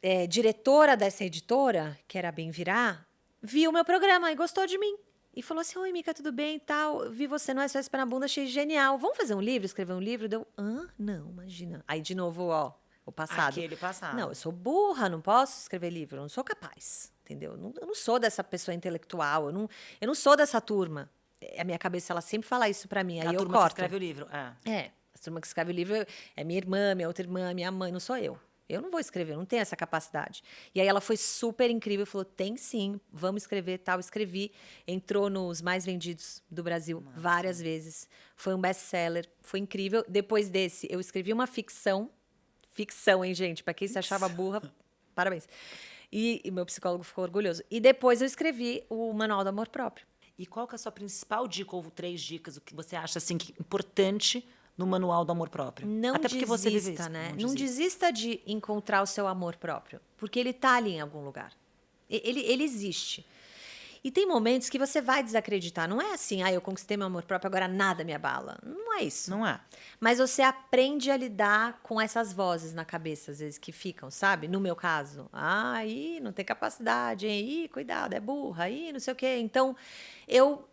é, diretora dessa editora, que era a Bem Virar, viu o meu programa e gostou de mim. E falou assim: Oi, Mica, tudo bem e tal? Vi você no SOS Pé na Bunda, achei genial. Vamos fazer um livro, escrever um livro? Deu, hã? Não, imagina. Aí, de novo, ó, o passado. Aquele passado. Não, eu sou burra, não posso escrever livro, eu não sou capaz, entendeu? Eu não, eu não sou dessa pessoa intelectual, eu não, eu não sou dessa turma. É, A minha cabeça, ela sempre fala isso pra mim, aí a eu turma que corto. escreve o livro. É. É, a turma que escreve o livro é minha irmã, minha outra irmã, minha mãe, não sou eu. Eu não vou escrever, eu não tenho essa capacidade. E aí ela foi super incrível, falou: tem sim, vamos escrever tal. Escrevi, entrou nos mais vendidos do Brasil várias vezes. Foi um best-seller, foi incrível. Depois desse, eu escrevi uma ficção. Ficção, hein, gente? Pra quem se achava burra, parabéns. E, e meu psicólogo ficou orgulhoso. E depois eu escrevi o Manual do Amor Próprio. E qual que é a sua principal dica, ou três dicas, o que você acha assim que importante no manual do amor próprio? Não Até porque você vive desista, isso. né? Não Não, desista. desista de encontrar o seu amor próprio, porque ele tá ali em algum lugar. Ele, ele existe. E tem momentos que você vai desacreditar. Não é assim, ah, eu conquistei meu amor próprio, agora nada me abala. Não é isso. Não é. Mas você aprende a lidar com essas vozes na cabeça, às vezes, que ficam, sabe? No meu caso. Ah, aí não tem capacidade, hein? Ih, cuidado, é burra, aí não sei o quê. Então, eu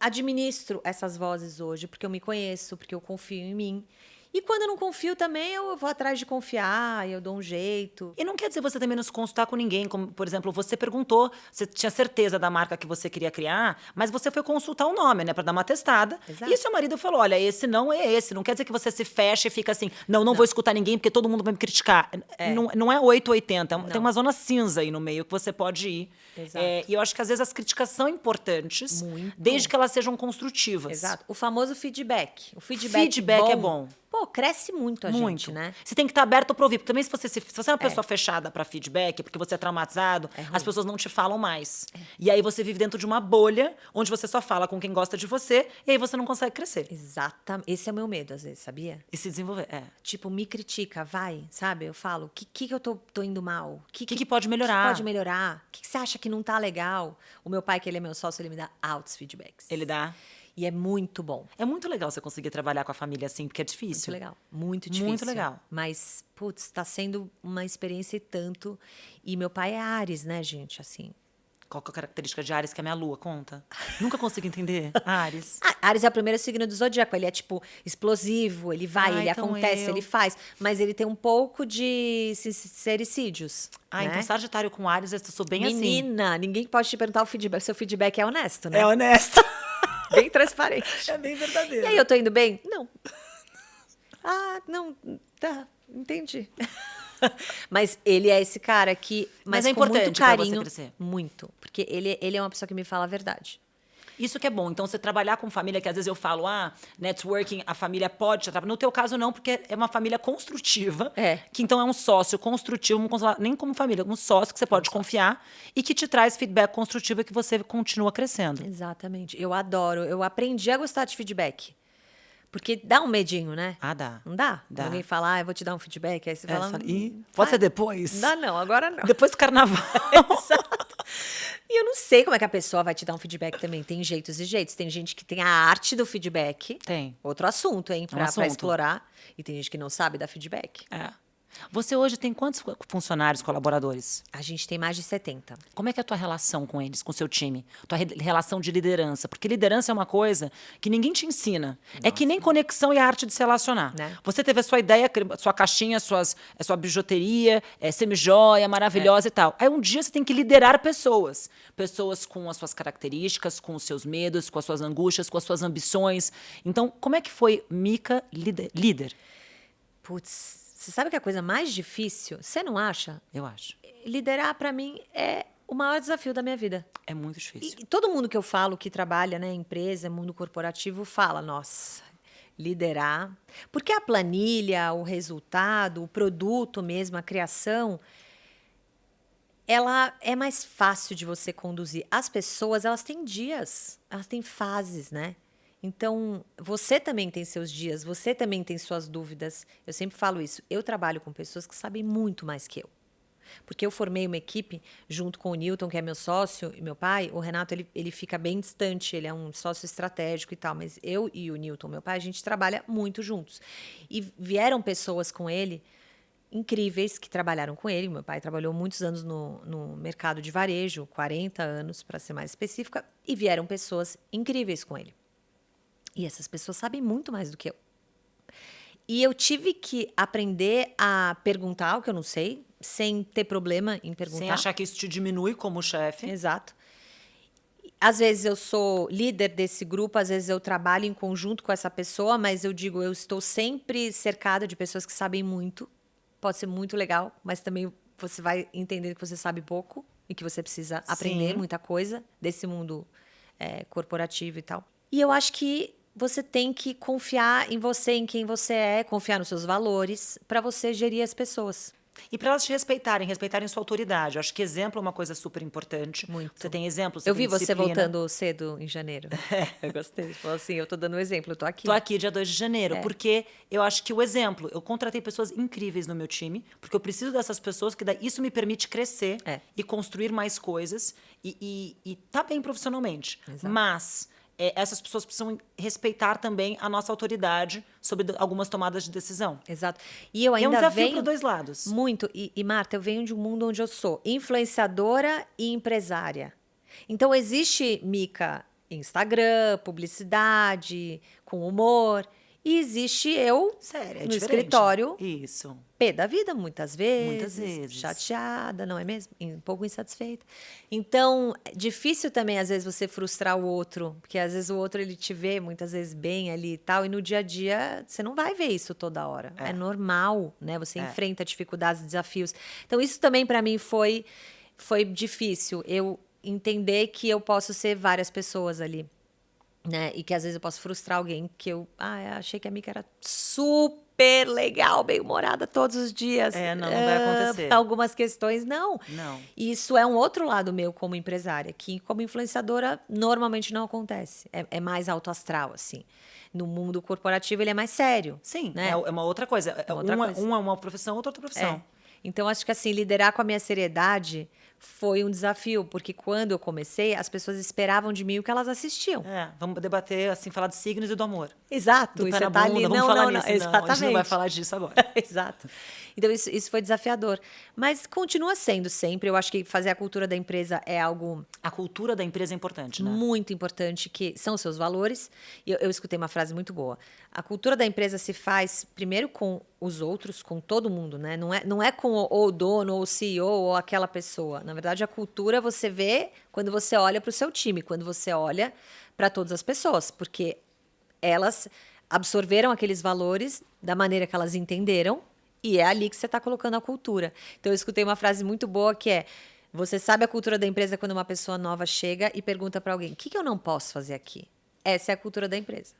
administro essas vozes hoje, porque eu me conheço, porque eu confio em mim. E quando eu não confio também, eu vou atrás de confiar, eu dou um jeito. E não quer dizer você também não se consultar com ninguém. Como, por exemplo, você perguntou, você tinha certeza da marca que você queria criar, mas você foi consultar o nome, né? Pra dar uma testada. Exato. E seu marido falou: olha, esse não é esse. Não quer dizer que você se fecha e fica assim, não, não, vou escutar ninguém porque todo mundo vai me criticar. Não, não é 880. Tem uma zona cinza aí no meio que você pode ir. Exato. É, e eu acho que às vezes as críticas são importantes, Muito. desde que elas sejam construtivas. Exato. O famoso feedback. O feedback, Feedback é bom. Pô, cresce muito a Muito. gente, né? Você tem que estar aberto para ouvir. Porque também se você, se, se você é uma pessoa fechada para feedback, porque você é traumatizado, É as pessoas não te falam mais. E aí você vive dentro de uma bolha onde você só fala com quem gosta de você e aí você não consegue crescer Exatamente. Esse é o meu medo, às vezes, sabia? e se desenvolver. É. Tipo, me critica, vai, sabe? Eu falo, o que, que, que eu tô, tô indo mal? O que, que, que pode melhorar? pode melhorar? O que, que você acha que não tá legal? O meu pai, que ele é meu sócio, ele me dá altos feedbacks. Ele dá. E é muito bom. É muito legal você conseguir trabalhar com a família assim, porque é Muito difícil. legal. Muito difícil. Muito legal. Mas, putz, tá sendo uma experiência e tanto. E meu pai é Ares, né, gente? Assim. Qual que é a característica de Ares que é a minha lua? Conta. Nunca consigo entender. Ares. Ah, Ares é o primeiro signo do zodíaco. Ele é, tipo, explosivo, ele vai, Ah, ele então acontece, eu. ele faz. Mas ele tem um pouco de sericídios. Ah, né? então Sagitário com Ares, eu sou bem assim. Menina, ninguém pode te perguntar o feedback. Seu feedback é honesto, né? honesto. bem transparente. é bem verdadeiro. E aí, eu tô indo bem? Não. Ah, não, tá, entendi. Mas ele é esse cara que. Mas Mas, é com muito importante pra você carinho. crescer. Muito. Porque ele, ele é uma pessoa que me fala a verdade. Isso que é bom. Então, você trabalhar com família, que às vezes eu falo, ah, networking, a família pode te. No teu caso, não, porque é uma família construtiva. É. Que então é um sócio construtivo, nem como família, um sócio que você pode confiar e que te traz feedback construtivo e que você continua crescendo. Exatamente. Eu adoro. Eu aprendi a gostar de feedback. Porque dá um medinho, né? Ah, dá. Não dá? Dá. Alguém fala, ah, eu vou te dar um feedback. Aí você É, fala. você fala, "Hum, pode ser depois? Não dá, não, agora não. Depois do carnaval. Exato. E eu não sei como é que a pessoa vai te dar um feedback também. Tem jeitos e jeitos. Tem gente que tem a arte do feedback. Tem. Outro assunto, hein, pra, Um pra assunto. explorar. E tem gente que não sabe dar feedback. É. Você hoje tem quantos funcionários, colaboradores? A gente tem mais de 70. Como é que é a tua relação com eles, com o seu time? Tua re- relação de liderança? Porque liderança é uma coisa que ninguém te ensina. É que nem conexão e a arte de se relacionar. Né? Você teve a sua ideia, sua caixinha, suas, a sua bijuteria, é, semijoia, maravilhosa e tal. Aí um dia você tem que liderar pessoas. Pessoas com as suas características, com os seus medos, com as suas angústias, com as suas ambições. Então, como é que foi Mica líder? Putz, você sabe que a coisa mais difícil, você não acha? Eu acho. Liderar, pra mim, é o maior desafio da minha vida. É muito difícil. e todo mundo que eu falo que trabalha, né, empresa, mundo corporativo, fala, nossa, liderar. Porque a planilha, o resultado, o produto mesmo, a criação, ela é mais fácil de você conduzir. As pessoas, elas têm dias, elas têm fases, né? Então, você também tem seus dias, você também tem suas dúvidas. Eu sempre falo isso. Eu trabalho com pessoas que sabem muito mais que eu. Porque eu formei uma equipe junto com o Newton, que é meu sócio, e meu pai. O Renato, ele, ele fica bem distante, ele é um sócio estratégico e tal. Mas eu e o Newton, meu pai, a gente trabalha muito juntos. E vieram pessoas com ele incríveis que trabalharam com ele. Meu pai trabalhou muitos anos no, no mercado de varejo, 40 anos, para ser mais específica. E vieram pessoas incríveis com ele. E essas pessoas sabem muito mais do que eu. E eu tive que aprender a perguntar o que eu não sei, sem ter problema em perguntar. Sem achar que isso te diminui como chefe. Exato. Às vezes eu sou líder desse grupo, às vezes eu trabalho em conjunto com essa pessoa, mas eu digo, eu estou sempre cercada de pessoas que sabem muito. Pode ser muito legal, mas também você vai entender que você sabe pouco e que você precisa aprender Sim. muita coisa desse mundo é, corporativo e tal. E eu acho que você tem que confiar em você, em quem você é, confiar nos seus valores, para você gerir as pessoas. E para elas te respeitarem, respeitarem sua autoridade. Eu acho que exemplo é uma coisa super importante. Muito. Você tem exemplo, você eu tem vi você disciplina. voltando cedo em janeiro. eu gostei. Você falou assim, eu tô dando um exemplo, eu tô aqui. Tô aqui dia 2 de janeiro, É. porque eu acho que o exemplo, eu contratei pessoas incríveis no meu time, porque eu preciso dessas pessoas, que isso me permite crescer É. e construir mais coisas e, e, e tá bem profissionalmente. Exato. Mas é, essas pessoas precisam respeitar também a nossa autoridade sobre algumas tomadas de decisão. Exato. E eu E é um ainda desafio venho para dois lados. muito. E, e, Marta, eu venho de um mundo onde eu sou influenciadora e empresária. Então existe Mica Instagram, publicidade, com humor. E existe eu Sério, é no diferente. escritório, Isso. pé da vida, muitas vezes. Muitas vezes. Chateada, não é mesmo? Um pouco insatisfeita. Então, é difícil também, às vezes, você frustrar o outro. Porque, às vezes, o outro, ele te vê, muitas vezes, bem ali e tal. E no dia a dia, você não vai ver isso toda hora. É, É. normal, né? Você É. enfrenta dificuldades, desafios. Então, isso também, para mim, foi, foi difícil. Eu entender que eu posso ser várias pessoas ali né? E que às vezes eu posso frustrar alguém que eu ah, eu achei que a Mica era super legal, bem humorada todos os dias. É, não, não vai Ah, acontecer. pra Algumas questões não. Não. Isso é um outro lado meu como empresária, que como influenciadora normalmente não acontece. É, é mais alto astral, assim. No mundo corporativo ele é mais sério. Sim, né? é, é uma outra coisa. É outra uma, coisa. uma é uma profissão, outra outra profissão. É. Então, acho que assim, liderar com a minha seriedade foi um desafio, porque quando eu comecei, as pessoas esperavam de mim o que elas assistiam. É, vamos debater, assim, falar de signos e do amor. Exato, Do e você tá ali. vamos não, falar não, nisso. não, Não, a gente não vai exatamente. falar disso agora. Exato. Então, isso, isso foi desafiador. Mas continua sendo sempre. Eu acho que fazer a cultura da empresa é algo A cultura da empresa é importante, né? muito importante, que são os seus valores. E eu, eu escutei uma frase muito boa. A cultura da empresa se faz primeiro com os outros, com todo mundo, né? Não é, não é com o, o dono, ou o CEO, ou aquela pessoa. Na verdade, a cultura você vê quando você olha para o seu time, quando você olha para todas as pessoas, porque elas absorveram aqueles valores da maneira que elas entenderam e é ali que você está colocando a cultura. Então, eu escutei uma frase muito boa que é: você sabe a cultura da empresa quando uma pessoa nova chega e pergunta para alguém: o que, que eu não posso fazer aqui? Essa é a cultura da empresa.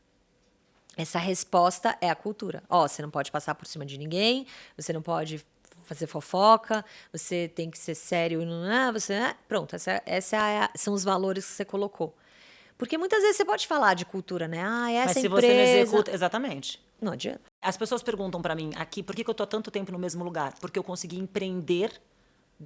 Essa resposta é a cultura. Ó, você não pode passar por cima de ninguém, você não pode fazer fofoca, você tem que ser sério e não é, você é, pronto, essa, essa é a- são os valores que você colocou. Porque muitas vezes você pode falar de cultura, né? Ah, essa Mas se empresa... você não executa. Exatamente. Não adianta. As pessoas perguntam pra mim aqui por que, que eu tô há tanto tempo no mesmo lugar? Porque eu consegui empreender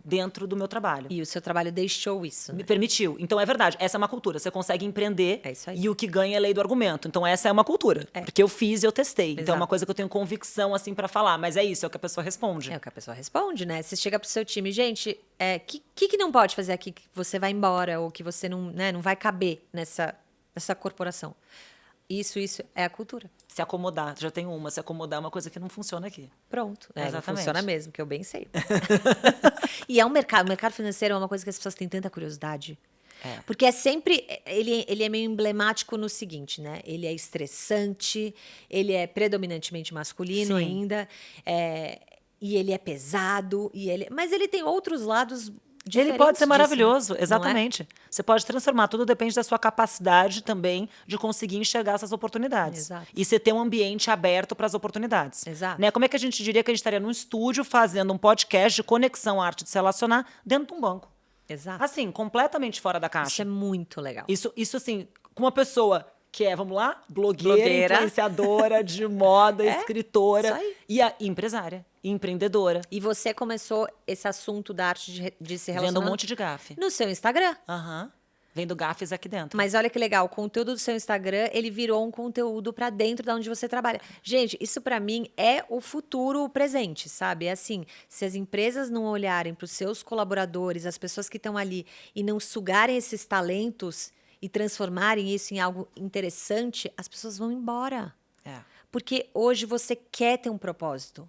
dentro do meu trabalho. E o seu trabalho deixou isso. Me Né? permitiu. Então é verdade, essa é uma cultura. Você consegue empreender É isso aí. e o que ganha é lei do argumento. Então essa é uma cultura. Porque eu fiz e eu testei. Então é uma Exato. coisa que eu tenho convicção assim para falar. Mas é isso, é o que a pessoa responde. É o que a pessoa responde, né? Você chega pro seu time, gente, o é, que, que, que não pode fazer aqui que você vai embora ou que você não, né, não vai caber nessa, nessa corporação? Isso, isso é a cultura. Se acomodar, já tem uma. Se acomodar é uma coisa que não funciona aqui. Pronto. É, não Exatamente. funciona mesmo, que eu bem sei. e é um mercado. O mercado financeiro é uma coisa que as pessoas têm tanta curiosidade. É. Porque é sempre. Ele, ele é meio emblemático no seguinte, né? Ele é estressante, ele é predominantemente masculino Sim. ainda, é, e ele é pesado, e ele, mas ele tem outros lados. Ele pode ser disso, maravilhoso, não é? exatamente. Você pode transformar, tudo depende da sua capacidade também de conseguir enxergar essas oportunidades. Exato. E você ter um ambiente aberto para as oportunidades. Exato. Né? Como é que a gente diria que a gente estaria num estúdio fazendo um podcast de conexão à arte de se relacionar dentro de um banco? Exato. Assim, completamente fora da Isso caixa. é muito legal. Isso, isso assim, com uma pessoa que é, vamos lá, blogueira, Blogueira. influenciadora de moda, É, escritora isso aí. e a empresária, e empreendedora, E você começou esse assunto da arte de, de se vendo relacionar um monte de gafe. no seu Instagram. Aham. Vendo gafes aqui dentro. Mas olha que legal, o conteúdo do seu Instagram, ele virou um conteúdo pra dentro da onde você trabalha. Gente, isso pra mim é o futuro o presente, sabe? É assim, se as empresas não olharem pros seus colaboradores, as pessoas que estão ali e não sugarem esses talentos e transformarem isso em algo interessante, as pessoas vão embora. É. Porque hoje você quer ter um propósito.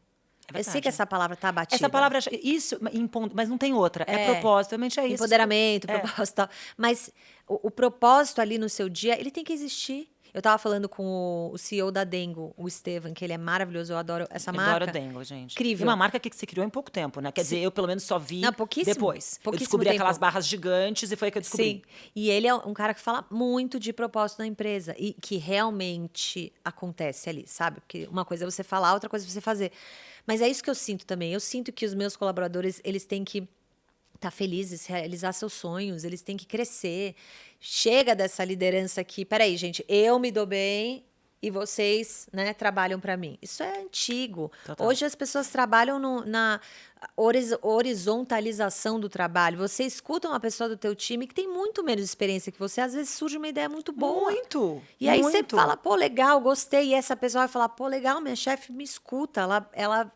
É Eu sei que essa palavra tá batida. Essa palavra, isso, em ponto, mas não tem outra. É, É. propósito, realmente é isso. Empoderamento, É. propósito tal. Mas o, o propósito ali no seu dia, ele tem que existir. Eu tava falando com o, o CEO da Dengo, o Estevan, que ele é maravilhoso, eu adoro essa Eu marca. adoro Dengo, gente. Incrível. E uma marca que se criou em pouco tempo, né? Quer dizer, eu pelo menos só vi Não, pouquíssimo. depois. eu Pouquíssimo descobri tempo. aquelas barras gigantes e foi aí que eu descobri. Sim. E ele é um cara que fala muito de propósito na empresa e que realmente acontece ali, sabe? Porque uma coisa é você falar, outra coisa é você fazer. Mas é isso que eu sinto também. Eu sinto que os meus colaboradores, eles têm que estar felizes, realizar seus sonhos, eles têm que crescer. Chega dessa liderança aqui. Peraí, gente, eu me dou bem e vocês, né, trabalham para mim. Isso é antigo. Total. Hoje as pessoas trabalham no- na horiz- horizontalização do trabalho. Você escuta uma pessoa do teu time que tem muito menos experiência que você, às vezes surge uma ideia muito boa. Muito. E aí você muito. fala, pô, legal, gostei. E essa pessoa vai falar, pô, legal, minha chefe me escuta. Ela, ela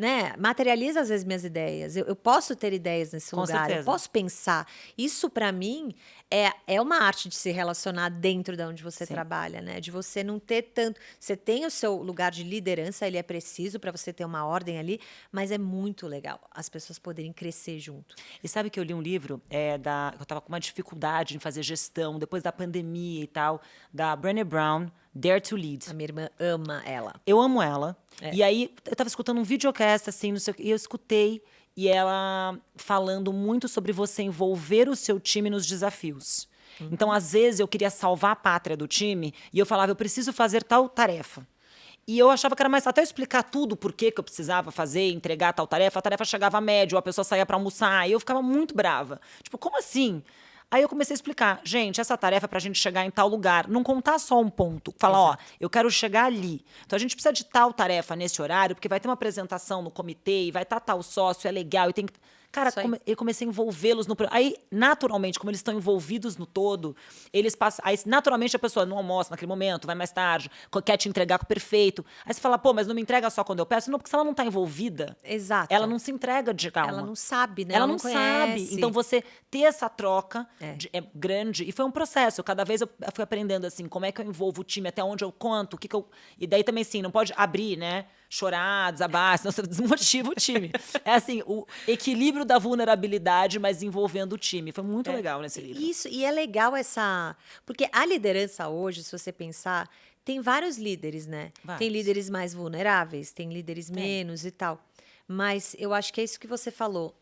né, materializa às vezes minhas ideias. Eu, eu posso ter ideias nesse Com lugar, eu certeza. posso pensar. Isso, pra mim, é, é uma arte de se relacionar dentro de onde você Sim. trabalha, né? De você não ter tanto. Você tem o seu lugar de liderança, ele é preciso para você ter uma ordem ali, mas é muito legal as pessoas poderem crescer junto. E sabe que eu li um livro é, da. Eu estava com uma dificuldade em fazer gestão depois da pandemia e tal, da Brené Brown, Dare to Lead. A minha irmã ama ela. Eu amo ela. É. E aí, eu tava escutando um videocast, assim, não sei e eu escutei, e ela falando muito sobre você envolver o seu time nos desafios. Uhum. Então, às vezes, eu queria salvar a pátria do time, e eu falava, eu preciso fazer tal tarefa. E eu achava que era mais até eu explicar tudo por que eu precisava fazer, entregar tal tarefa, a tarefa chegava médio, a pessoa saía para almoçar, e eu ficava muito brava. Tipo, como assim? Aí eu comecei a explicar, gente, essa tarefa é pra gente chegar em tal lugar, não contar só um ponto, falar, ó, eu quero chegar ali. Então a gente precisa de tal tarefa nesse horário, porque vai ter uma apresentação no comitê e vai estar tal sócio, é legal e tem que Cara, come- eu comecei a envolvê-los no. Aí, naturalmente, como eles estão envolvidos no todo, eles passam. Aí, naturalmente, a pessoa não almoça naquele momento, vai mais tarde, quer te entregar com perfeito. Aí você fala, pô, mas não me entrega só quando eu peço? Não, porque se ela não tá envolvida, Exato. ela não se entrega de calma. Ela não sabe, né? Ela não, conhece. sabe. Então você ter essa troca É. de- é grande. E foi um processo. Cada vez eu fui aprendendo assim, como é que eu envolvo o time, até onde eu conto, o que, que eu. E daí também, assim, não pode abrir, né? Chorar, desabar, senão você desmotiva o time. É assim, o equilíbrio da vulnerabilidade, mas envolvendo o time. Foi muito legal nesse livro. Isso, e é legal essa. Porque a liderança hoje, se você pensar, tem vários líderes, né? Tem Vários. líderes mais vulneráveis, tem líderes menos e tal. Mas eu acho que é isso que você falou.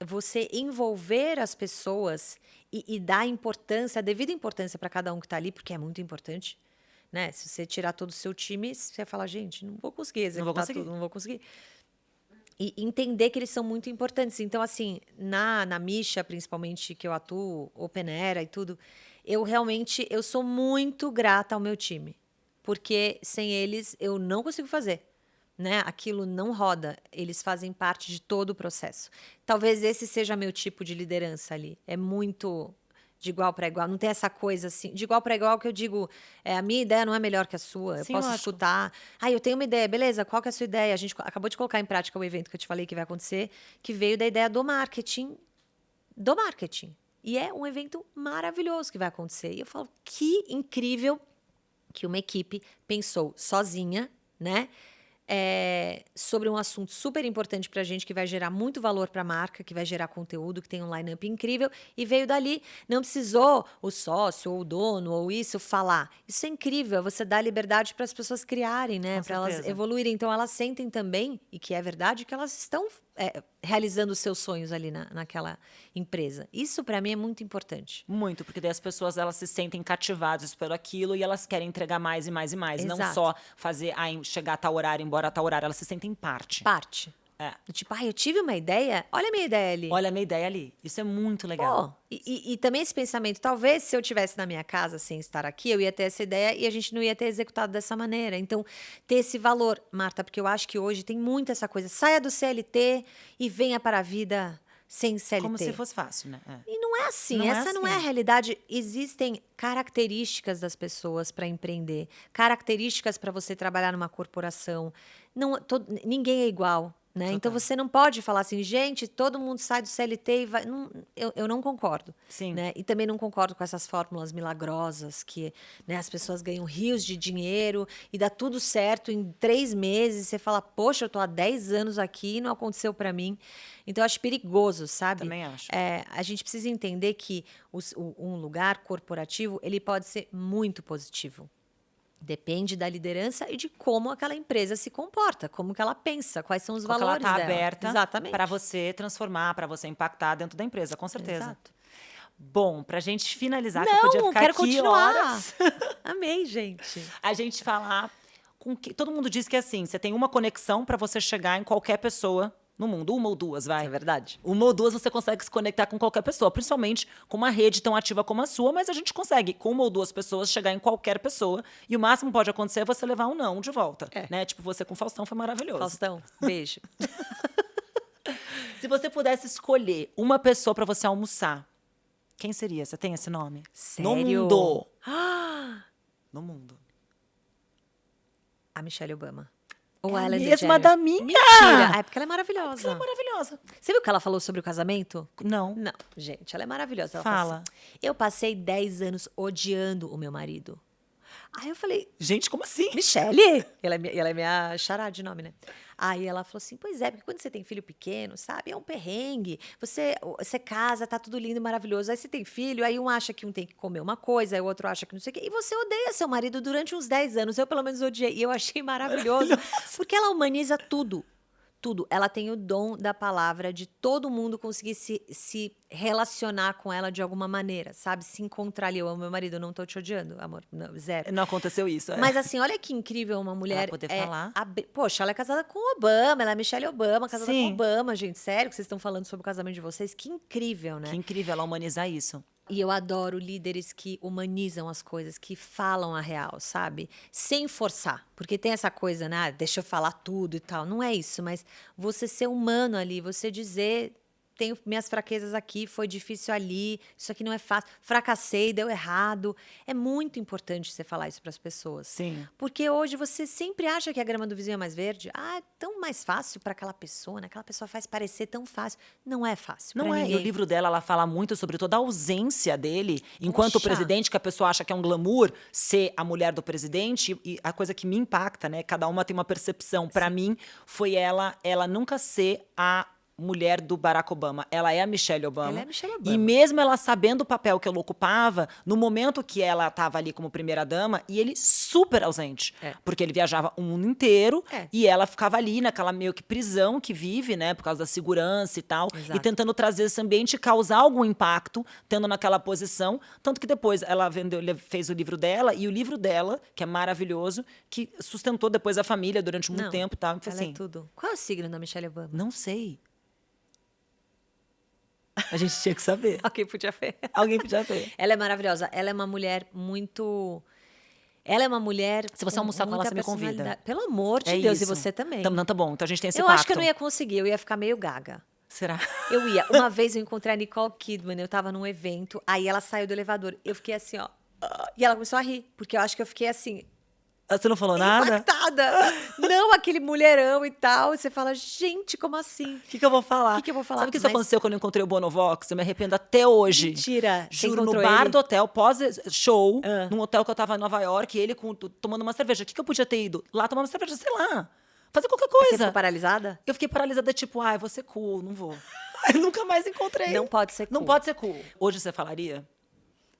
Você envolver as pessoas e, e dar importância, a devida importância para cada um que está ali, porque é muito importante. Né? Se você tirar todo o seu time, você vai falar, gente, não vou conseguir executar conseguir. tudo, não vou conseguir. E entender que eles são muito importantes. Então, assim, na, na Misha, principalmente, que eu atuo, Open Era e tudo, eu realmente, eu sou muito grata ao meu time. Porque sem eles, eu não consigo fazer. né, aquilo não roda, eles fazem parte de todo o processo. Talvez esse seja meu tipo de liderança ali. É muito de igual para igual, não tem essa coisa assim, de igual para igual que eu digo, é, a minha ideia não é melhor que a sua, eu Sim, posso lógico. escutar. Ah, eu tenho uma ideia, beleza, qual que é a sua ideia? A gente acabou de colocar em prática o evento que eu te falei que vai acontecer, que veio da ideia do marketing, do marketing. E é um evento maravilhoso que vai acontecer. E eu falo, que incrível que uma equipe pensou sozinha, né? É, sobre um assunto super importante para a gente, que vai gerar muito valor para a marca, que vai gerar conteúdo, que tem um line-up incrível, e veio dali. Não precisou o sócio, ou o dono, ou isso falar. Isso é incrível, você dá liberdade para as pessoas criarem, né? Para elas evoluírem. Então, elas sentem também, e que é verdade, que elas estão é, realizando os seus sonhos ali na, naquela empresa. Isso, para mim, é muito importante. Muito, porque daí as pessoas elas se sentem cativadas pelo aquilo e elas querem entregar mais e mais e mais. Não Exato. só fazer, ah, chegar a tal horário, embora a tal horário, elas se sentem parte. Parte. É. Tipo, ah, eu tive uma ideia, olha a minha ideia ali. Olha a minha ideia ali. Isso é muito legal. Pô, e, e- e também esse pensamento, talvez se eu tivesse na minha casa sem estar aqui, eu ia ter essa ideia e a gente não ia ter executado dessa maneira. Então, ter esse valor, Marta, porque eu acho que hoje tem muito essa coisa, saia do CLT e venha para a vida sem CLT. Como se fosse fácil, né? É. E não é assim, Não é essa não é a assim. realidade. Existem características das pessoas para empreender, características para você trabalhar numa corporação. Não, todo- ninguém é igual. Né? Então você não pode falar assim, gente, todo mundo sai do CLT e vai. Não, eu, eu não concordo. Sim. Né? E também não concordo com essas fórmulas milagrosas que né, as pessoas ganham rios de dinheiro e dá tudo certo em três meses. Você fala, poxa, eu tô há 10 anos aqui e não aconteceu para mim. Então eu acho perigoso, sabe? Também acho. É, a gente precisa entender que os- o- um lugar corporativo ele pode ser muito positivo. Depende da liderança e de como aquela empresa se comporta, como que ela pensa, quais são os Como que ela valores tá dela. aberta Exatamente. para você transformar, para você impactar dentro da empresa, com certeza. Exato. Bom, pra gente finalizar, que eu Não, podia ficar quero aqui continuar. horas. Amei, gente. a gente falar com que todo mundo diz que é assim, você tem uma conexão para você chegar em qualquer pessoa no mundo, uma ou duas, vai. É verdade. Uma ou duas você consegue se conectar com qualquer pessoa, principalmente com uma rede tão ativa como a sua, mas a gente consegue, com uma ou duas pessoas, chegar em qualquer pessoa. E o máximo pode acontecer é você levar um não de volta. É. Né? Tipo, você com Faustão foi maravilhoso. Faustão, beijo. Se você pudesse escolher uma pessoa para você almoçar, quem seria? Você tem esse nome? No Sério? mundo. Ah, No mundo. a Michelle Obama. Ou É a mesma da minha! Mentira! É porque ela é maravilhosa. Ela é maravilhosa. Você viu o que ela falou sobre o casamento? Não. Não, gente, ela é maravilhosa. Ela Fala. assim, eu passei 10 anos odiando o meu marido. Aí eu falei, Gente, como assim? Michele? Ela é, minha- ela é minha chará de nome, né? Aí ela falou assim: pois é, porque quando você tem filho pequeno, sabe, é um perrengue. Você, você casa, tá tudo lindo e maravilhoso. Aí você tem filho, aí um acha que um tem que comer uma coisa, aí o outro acha que não sei o quê. E você odeia seu marido durante uns 10 anos. Eu, pelo menos, odiei. E eu achei maravilhoso. Porque ela humaniza tudo. Tudo. Ela tem o dom da palavra de todo mundo conseguir se, se relacionar com ela de alguma maneira, sabe? Se encontrar ali. Eu amo meu marido, não tô te odiando, amor. Não, zero. Não aconteceu isso. é. Mas assim, olha que incrível uma mulher. poder é, falar. abri- Poxa, ela é casada com o Obama, ela é Michelle Obama, casada Sim. com Obama, gente. Sério que vocês estão falando sobre o casamento de vocês? Que incrível, né? Que incrível ela humanizar isso. E eu adoro líderes que humanizam as coisas, que falam a real, sabe? Sem forçar. Porque tem essa coisa, né? Ah, deixa eu falar tudo e tal. Não é isso, mas você ser humano ali, você dizer. Tenho minhas fraquezas aqui, foi difícil ali, isso aqui não é fácil, fracassei, deu errado. É muito importante você falar isso para as pessoas. Sim. Porque hoje você sempre acha que a grama do vizinho é mais verde. Ah, é tão mais fácil para aquela pessoa, né? Aquela pessoa faz parecer tão fácil. Não é fácil. Não é. E ninguém. o livro dela, ela fala muito sobre toda a ausência dele, enquanto Poxa. presidente, que a pessoa acha que é um glamour ser a mulher do presidente. E a coisa que me impacta, né? Cada uma tem uma percepção. Pra mim, foi ela, ela nunca ser a mulher do Barack Obama. Ela é a Michelle Obama. Ela é a Michelle E Obama. mesmo ela sabendo o papel que ela ocupava, no momento que ela estava ali como primeira dama, e ele super ausente. É. Porque ele viajava o mundo inteiro É. e ela ficava ali naquela meio que prisão que vive, né? Por causa da segurança e tal. Exato. E tentando trazer esse ambiente e causar algum impacto, tendo naquela posição. Tanto que depois ela vendeu, fez o livro dela, e o livro dela, que é maravilhoso, que sustentou depois a família durante muito Não, tempo e tal. Então, Ela assim, é tudo. Qual é o signo da Michelle Obama? não sei. A gente tinha que saber. Ok, podia ver. Alguém podia ver. Ela é maravilhosa. Ela é uma mulher muito. Ela é uma mulher. Se você almoçar com ela, você me convida. Pelo amor de É Deus, isso. e você também. Então, não, tá bom. Então a gente tem esse eu pacto. acho que eu não ia conseguir, eu ia ficar meio gaga. Será? Eu ia. Uma vez eu encontrei a Nicole Kidman, eu tava num evento, aí ela saiu do elevador. Eu fiquei assim, ó. E ela começou a rir, porque eu acho que eu fiquei assim, Você não falou nada? impactada. Não, aquele mulherão e tal. E você fala, gente, como assim? O que, que eu vou falar? Que que eu vou falar? Sabe o que isso Mas- aconteceu quando eu encontrei o Bonovox? Eu me arrependo até hoje. Mentira. Você Juro, no bar ele? do hotel, pós-show, Ah. num hotel que eu tava em Nova York, ele com- tomando uma cerveja. O que, que eu podia ter ido? Lá tomar uma cerveja, sei lá. Fazer qualquer Você coisa. ficou paralisada? Eu fiquei paralisada, tipo, ai, vou ser cool, não vou. Aí nunca mais encontrei. Não pode ser Não cool. pode ser cool. Hoje você falaria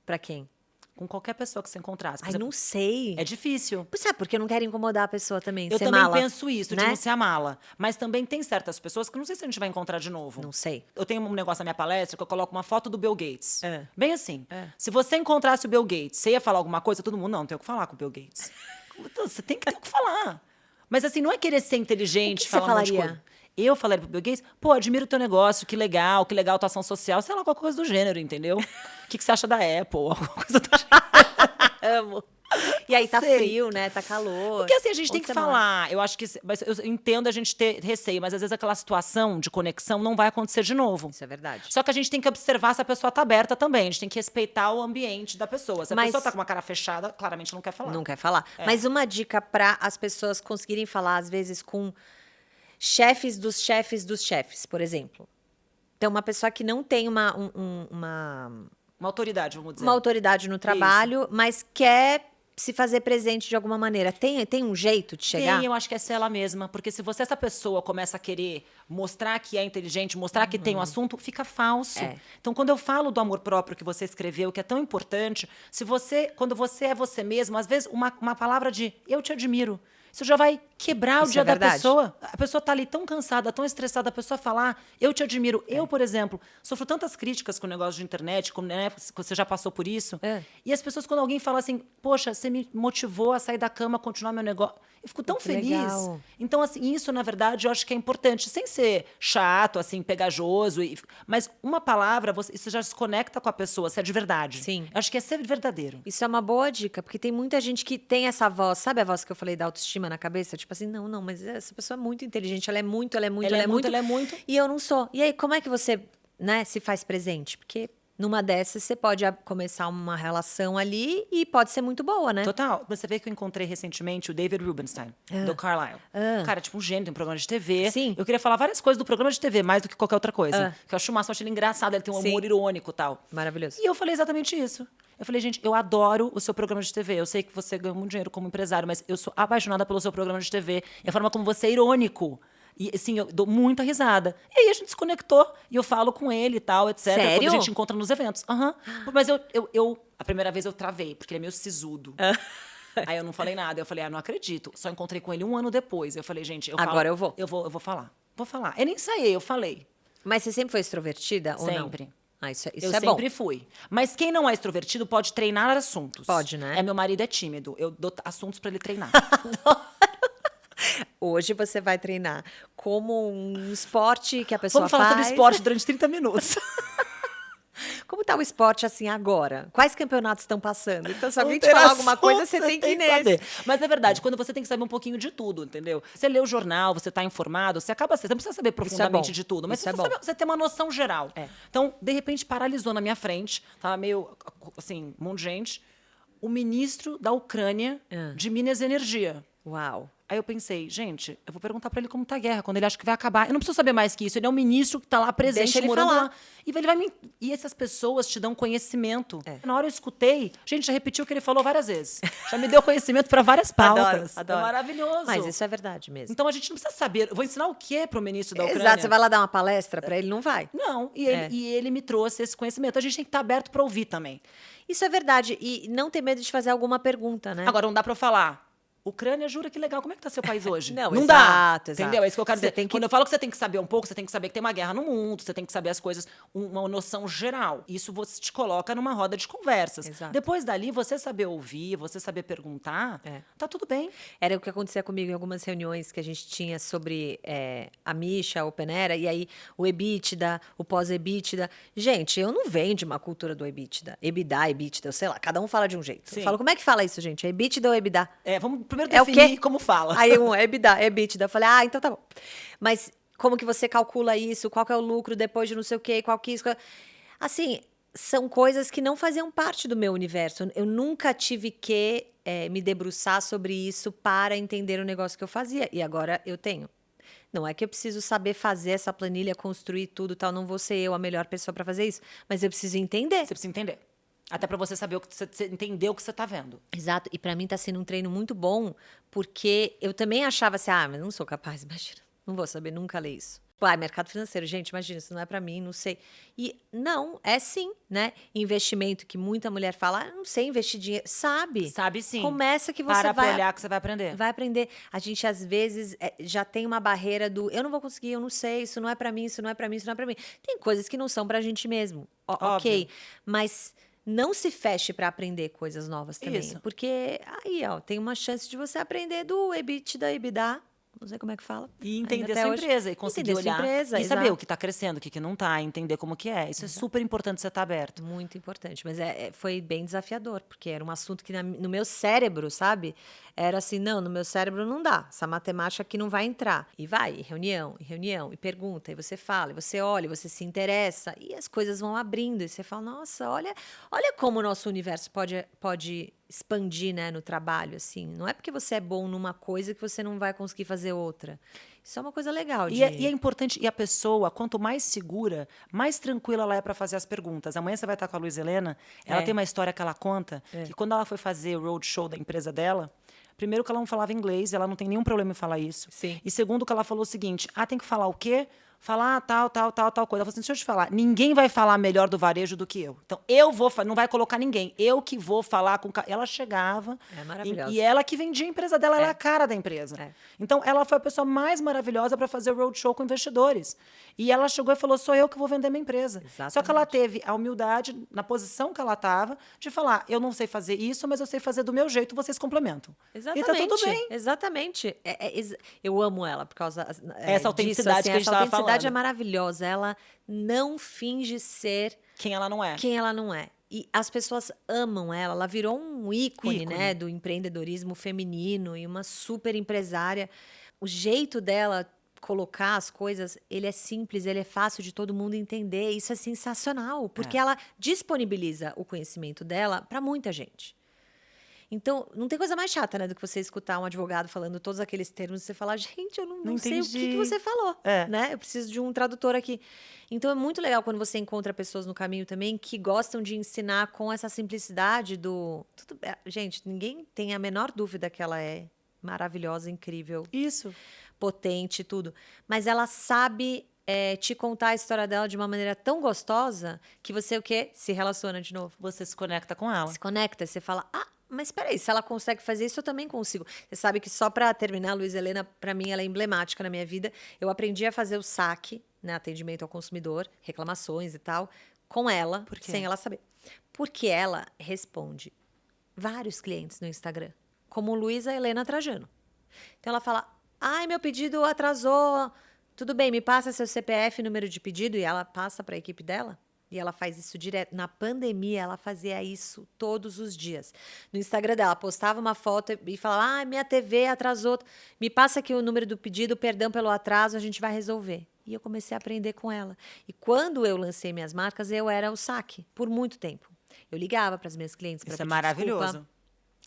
Pra quem? Com qualquer pessoa que você encontrasse. Por Ai, exemplo, não sei. É difícil. Sabe, porque eu não quero incomodar a pessoa também. Eu também mala, penso isso, de né? não ser a mala. Mas também tem certas pessoas que não sei se a gente vai encontrar de novo. Não sei. Eu tenho um negócio na minha palestra que eu coloco uma foto do Bill Gates. É. Bem assim. É. Se você encontrasse o Bill Gates, você ia falar alguma coisa? Todo mundo, não, não tem o que falar com o Bill Gates. Então, você tem que ter o que falar. Mas assim, não é querer ser inteligente, O que que falar você um monte de falaria? Eu falaria pro Bill Gates, pô, admiro o teu negócio, que legal, que legal a tua ação social, sei lá, qualquer coisa do gênero, entendeu? O que, que você acha da Apple? Alguma coisa do gênero. Amo. E aí tá Sei. frio, né? Tá calor. Porque assim, a gente tem que mora? falar. Eu acho que. Mas eu entendo a gente ter receio, mas às vezes aquela situação de conexão não vai acontecer de novo. Isso é verdade. Só que a gente tem que observar se a pessoa tá aberta também. A gente tem que respeitar o ambiente da pessoa. Se a Mas- pessoa tá com uma cara fechada, claramente não quer falar. Não quer falar. É. Mas uma dica para as pessoas conseguirem falar, às vezes, com chefes dos chefes dos chefes, por exemplo. Então, uma pessoa que não tem uma, um- um- uma, Uma autoridade, vamos dizer. uma autoridade no trabalho, mas quer se fazer presente de alguma maneira. Tem, tem um jeito de chegar? Tem, eu acho que é ser ela mesma. Porque se você, essa pessoa, começa a querer mostrar que é inteligente, mostrar que tem um assunto, fica falso. É. Então, quando eu falo do amor próprio que você escreveu, que é tão importante, se você, quando você é você mesmo, às vezes uma, uma palavra de eu te admiro. Isso já vai quebrar o Isso dia é da pessoa. A pessoa tá ali tão cansada, tão estressada, a pessoa falar, eu te admiro. Eu, por exemplo, sofro tantas críticas com o negócio de internet, como né, você já passou por isso. É. E as pessoas, quando alguém fala assim, poxa, você me motivou a sair da cama, continuar meu negócio. Eu fico tão Que feliz. legal. Então, assim, isso, na verdade, eu acho que é importante, sem ser chato, assim, pegajoso. e- mas uma palavra, você, isso já se conecta com a pessoa, se é de verdade. Sim. Eu acho que é ser verdadeiro. Isso é uma boa dica, porque tem muita gente que tem essa voz, sabe a voz que eu falei da autoestima na cabeça? Tipo assim, não, não, mas essa pessoa é muito inteligente, ela é muito, ela é muito, ela, é muito, ela é muito. E eu não sou. E aí, como é que você, né, se faz presente? Porque numa dessas você pode começar uma relação ali e pode ser muito boa, né? Total. Você vê que eu encontrei recentemente o David Rubenstein, do Carlisle. Ah. Cara, tipo um gênio, tem um programa de TV. Sim. Eu queria falar várias coisas do programa de TV, mais do que qualquer outra coisa. Ah. Que eu acho o máximo, eu acho ele engraçado, ele tem um Sim. humor irônico e tal. Maravilhoso. E eu falei exatamente isso. Eu falei, gente, eu adoro o seu programa de TV. Eu sei que você ganha muito dinheiro como empresário, mas eu sou apaixonada pelo seu programa de TV. E a forma como você é irônico. E assim, eu dou muita risada. E aí a gente se conectou e eu falo com ele e tal, etc. Sério? Quando a gente encontra nos eventos. Aham. Mas eu, eu, eu- a primeira vez eu travei, porque ele é meio sisudo. Aí eu não falei nada. Eu falei, ah, não acredito. Só encontrei com ele um ano depois. Eu falei, gente, eu Agora falo- eu vou. Eu vou, eu vou falar. Vou falar. Eu nem ensaiei, eu falei. Mas você sempre foi extrovertida ou não? Sempre. Ah, isso, é- isso eu é sempre bom. fui. Mas quem não é extrovertido pode treinar assuntos. Pode, né? É, meu marido é tímido. Eu dou assuntos pra ele treinar. Hoje você vai treinar como um esporte que a pessoa Vamos falar faz. sobre esporte durante 30 minutos. Como tá o esporte assim agora? Quais campeonatos estão passando? Então, se alguém te falar alguma coisa, você tem que ir nesse. saber. Mas é verdade, quando você tem que saber um pouquinho de tudo, entendeu? Você lê o jornal, você tá informado, você acaba. Você não precisa saber profundamente bom. de tudo, mas Isso você, é saber- você tem uma noção geral. É. Então, de repente, paralisou na minha frente, tava meio assim, um monte de gente. O ministro da Ucrânia Ah. de Minas e Energia. Uau. Aí eu pensei, gente, eu vou perguntar pra ele como tá a guerra, quando ele acha que vai acabar. Eu não preciso saber mais que isso. Ele é um ministro que tá lá presente, Deixa ele morando falar. lá. E ele vai me... E essas pessoas te dão conhecimento. É. Na hora eu escutei, gente, já repetiu o que ele falou várias vezes. Já me deu conhecimento pra várias pautas. Adoro, adoro. É maravilhoso. Mas isso é verdade mesmo. Então a gente não precisa saber. Eu vou ensinar o quê pro ministro da Ucrânia? Exato, você vai lá dar uma palestra pra ele, não vai. Não, e ele, É. e ele me trouxe esse conhecimento. A gente tem que estar aberto pra ouvir também. Isso é verdade. E não ter medo de fazer alguma pergunta, né? Agora, não dá pra eu falar. Ucrânia, jura que legal. Como é que tá seu país hoje? Não, não exato, dá. exato. Entendeu? É isso que eu quero Você dizer. tem que- Quando eu falo que você tem que saber um pouco, você tem que saber que tem uma guerra no mundo, você tem que saber as coisas, um- uma noção geral. Isso você te coloca numa roda de conversas. Exato. Depois dali, você saber ouvir, você saber perguntar, É. tá tudo bem. Era o que acontecia comigo em algumas reuniões que a gente tinha sobre é, a Misha, a Open Era, e aí o EBITDA, o pós-EBITDA. Gente, eu não venho de uma cultura do EBITDA. EBITDA, EBITDA, eu sei lá, cada um fala de um jeito. Sim. Eu falo, como é que fala isso, gente? É EBITDA ou EBITDA? É, vamos primeiro É o definir quê? como fala. Aí um EBITDA, EBITDA. Eu falei, ah, então tá bom. Mas como que você calcula isso? Qual que é o lucro depois de não sei o quê? Qual que isso? qual- Assim, são coisas que não faziam parte do meu universo. Eu nunca tive que eh, me debruçar sobre isso para entender o negócio que eu fazia. E agora eu tenho. Não é que eu preciso saber fazer essa planilha, construir tudo e tal. Não vou ser eu a melhor pessoa para fazer isso. Mas eu preciso entender. Você precisa entender. Até pra você saber o que você, você entender o que você tá vendo. Exato, e pra mim tá sendo um treino muito bom, porque eu também achava assim, ah, mas não sou capaz, imagina, não vou saber nunca ler isso. Tipo, ah, mercado financeiro, gente, imagina, isso não é pra mim, não sei. E não, é sim, né? Investimento que muita mulher fala, ah, não sei investir dinheiro, sabe? Sabe sim. Começa que você Para vai pra olhar que você vai aprender. vai aprender. A gente às vezes é, já tem uma barreira do eu não vou conseguir, eu não sei, isso não é pra mim, isso não é pra mim, isso não é pra mim. Tem coisas que não são pra gente mesmo. Ó, Óbvio. ok, mas não se feche pra aprender coisas novas também, Isso. porque aí, ó, tem uma chance de você aprender do EBITDA, EBITDA, não sei como é que fala. E entender até sua hoje. empresa e conseguir Entender sua olhar empresa, e saber exato. o que tá crescendo, o que, que não tá, entender como que é. Isso é super importante você estar aberto. Muito importante, mas é, é- foi bem desafiador, porque era um assunto que na- no meu cérebro, sabe? Era assim, não, no meu cérebro não dá, essa matemática aqui não vai entrar. E vai, e reunião, e reunião, e pergunta, e você fala, e você olha, e você se interessa, e as coisas vão abrindo, e você fala, nossa, olha, olha como o nosso universo pode, pode expandir, né, no trabalho, assim. Não é porque você é bom numa coisa que você não vai conseguir fazer outra. Isso é uma coisa legal de... E é, e é importante, e a pessoa, quanto mais segura, mais tranquila ela é para fazer as perguntas. Amanhã você vai estar com a Luiz Helena, ela É. tem uma história que ela conta, que quando ela foi fazer o roadshow da empresa dela, primeiro que ela não falava inglês, ela não tem nenhum problema em falar isso. Sim. E segundo que ela falou o seguinte, ah, tem que falar o quê? Falar tal, tal, tal, tal coisa. Ela falou assim, deixa eu te falar, ninguém vai falar melhor do varejo do que eu. Então, eu vou, não vai colocar ninguém, eu que vou falar com... ca-". Ela chegava, É e- maravilhosa. e ela que vendia a empresa dela, ela É. era a cara da empresa. É. Então, ela foi a pessoa mais maravilhosa para fazer o roadshow com investidores. E ela chegou e falou: sou eu que vou vender minha empresa. Só que ela Exatamente. teve a humildade, na posição que ela estava, de falar: eu não sei fazer isso, mas eu sei fazer do meu jeito, vocês complementam. Exatamente. E tá tudo bem. Exatamente. É- é eu amo ela por causa é, Essa disso, autenticidade que a gente Essa tava falando. é maravilhosa. Ela não finge ser Quem ela não é. quem ela não é. E as pessoas amam ela. Ela virou um ícone, Ícone. né, do empreendedorismo feminino e uma super empresária. O jeito dela colocar as coisas, ele é simples, ele é fácil de todo mundo entender. Isso é sensacional, porque ela disponibiliza o conhecimento dela para muita gente. Então, não tem coisa mais chata, né, do que você escutar um advogado falando todos aqueles termos e você falar, gente, eu não, não Não sei o que, que entendi." você falou, É. né? Eu preciso de um tradutor aqui. Então, é muito legal quando você encontra pessoas no caminho também que gostam de ensinar com essa simplicidade do... Tudo bem. Gente, ninguém tem a menor dúvida que ela é maravilhosa, incrível, Isso. potente, tudo. Mas ela sabe é, te contar a história dela de uma maneira tão gostosa que você, o quê? Se relaciona de novo Você se conecta com ela. se conecta, você fala, ah, mas peraí, se ela consegue fazer isso, eu também consigo. Você sabe que só para terminar, a Luiz Helena, para mim, ela é emblemática na minha vida. Eu aprendi a fazer o saque, né, atendimento ao consumidor, reclamações e tal, com ela, sem ela saber. Porque ela responde vários clientes no Instagram, como Luísa Helena Trajano. Então ela fala: ai, meu pedido atrasou. Tudo bem, me passa seu CPF, número de pedido, e ela passa para a equipe dela. E ela faz isso direto. Na pandemia, ela fazia isso todos os dias. No Instagram dela, postava uma foto e falava: ah, minha TV atrasou. Me passa aqui o número do pedido, perdão pelo atraso, a gente vai resolver. E eu comecei a aprender com ela. E quando eu lancei minhas marcas, eu era o saque, por muito tempo. Eu ligava para as minhas clientes para Isso é maravilhoso. desculpa.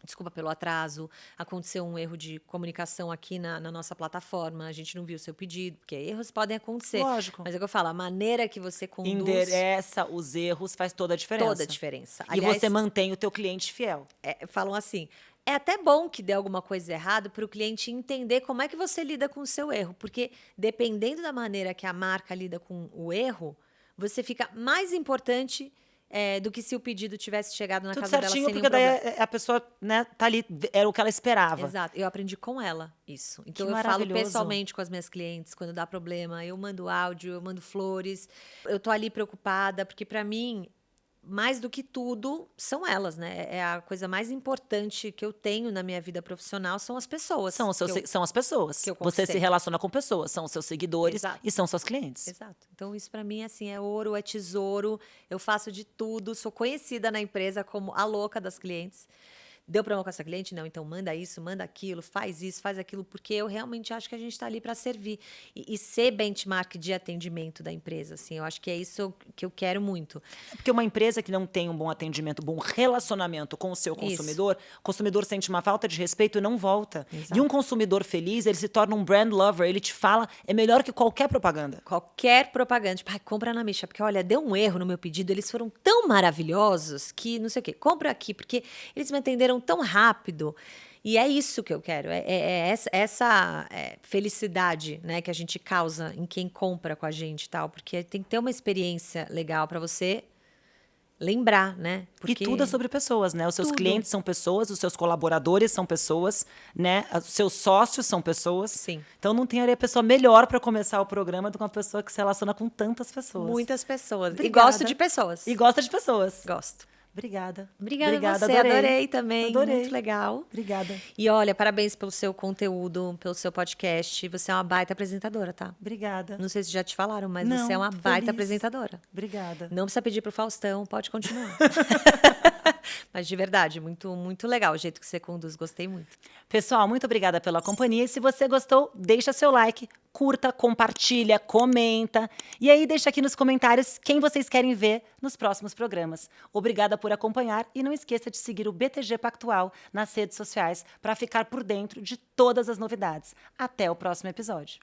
Desculpa pelo atraso. Aconteceu um erro de comunicação aqui na, na nossa plataforma. A gente não viu o seu pedido, porque erros podem acontecer. Lógico. Mas é o que eu falo, a maneira que você conduz Endereça os erros, faz toda a diferença. toda a diferença. E Aliás, você mantém o teu cliente fiel. é, falam assim. É até bom que dê alguma coisa errada para o cliente entender como é que você lida com o seu erro, porque dependendo da maneira que a marca lida com o erro, você fica mais importante é, do que se o pedido tivesse chegado na Tudo casa dela certinho, sem porque daí problema. a, a pessoa, né, tá ali, era o que ela esperava. Exato. Eu aprendi com ela isso. Então Que eu falo pessoalmente com as minhas clientes quando dá problema, eu mando áudio, eu mando flores. Eu tô ali preocupada porque pra mim mais do que tudo são elas, né? É a coisa mais importante que eu tenho na minha vida profissional são as pessoas. São, os seus, eu- são as pessoas. Você se relaciona com pessoas, são os seus seguidores Exato. e são seus clientes. Exato. Então isso pra mim assim é ouro, é tesouro. Eu faço de tudo, sou conhecida na empresa como a louca das clientes. Deu problema com essa cliente? Não, então manda isso, manda aquilo, faz isso, faz aquilo, porque eu realmente acho que a gente está ali para servir e, e ser benchmark de atendimento da empresa, assim, eu acho que é isso que eu quero muito. Porque uma empresa que não tem um bom atendimento, um bom relacionamento com o seu Isso. consumidor, o consumidor sente uma falta de respeito e não volta. Exato. E um consumidor feliz, ele se torna um brand lover, ele te fala, é melhor que qualquer propaganda. Qualquer propaganda, tipo, "Ai, compra na Misha, porque olha, deu um erro no meu pedido, eles foram tão maravilhosos que não sei o quê, compra aqui, porque eles me atenderam tão rápido. E é isso que eu quero, é, é- é essa, é, felicidade né, que a gente causa em quem compra com a gente e tal, porque tem que ter uma experiência legal para você lembrar, né? Porque E tudo é sobre pessoas, né? Os seus Tudo. clientes são pessoas, os seus colaboradores são pessoas, né? Os seus sócios são pessoas. Sim. Então não tem a pessoa melhor para começar o programa do que uma pessoa que se relaciona com tantas pessoas. muitas pessoas. Obrigada. E gosto de pessoas. E gosta de pessoas. Gosto. Obrigada. Obrigada, a você, adorei, também. Adorei. Muito legal. Obrigada. E olha, parabéns pelo seu conteúdo, pelo seu podcast. Você é uma baita apresentadora, tá? Obrigada. Não sei se já te falaram, mas Não, você é uma baita feliz. apresentadora. Obrigada. Não precisa pedir pro Faustão, pode continuar. mas de verdade, muito, muito legal o jeito que você conduz, gostei muito. Pessoal, muito obrigada pela companhia. E se você gostou, deixa seu like, curta, compartilha, comenta. E aí deixa aqui nos comentários quem vocês querem ver nos próximos programas. Obrigada por acompanhar e não esqueça de seguir o BTG Pactual nas redes sociais para ficar por dentro de todas as novidades. Até o próximo episódio.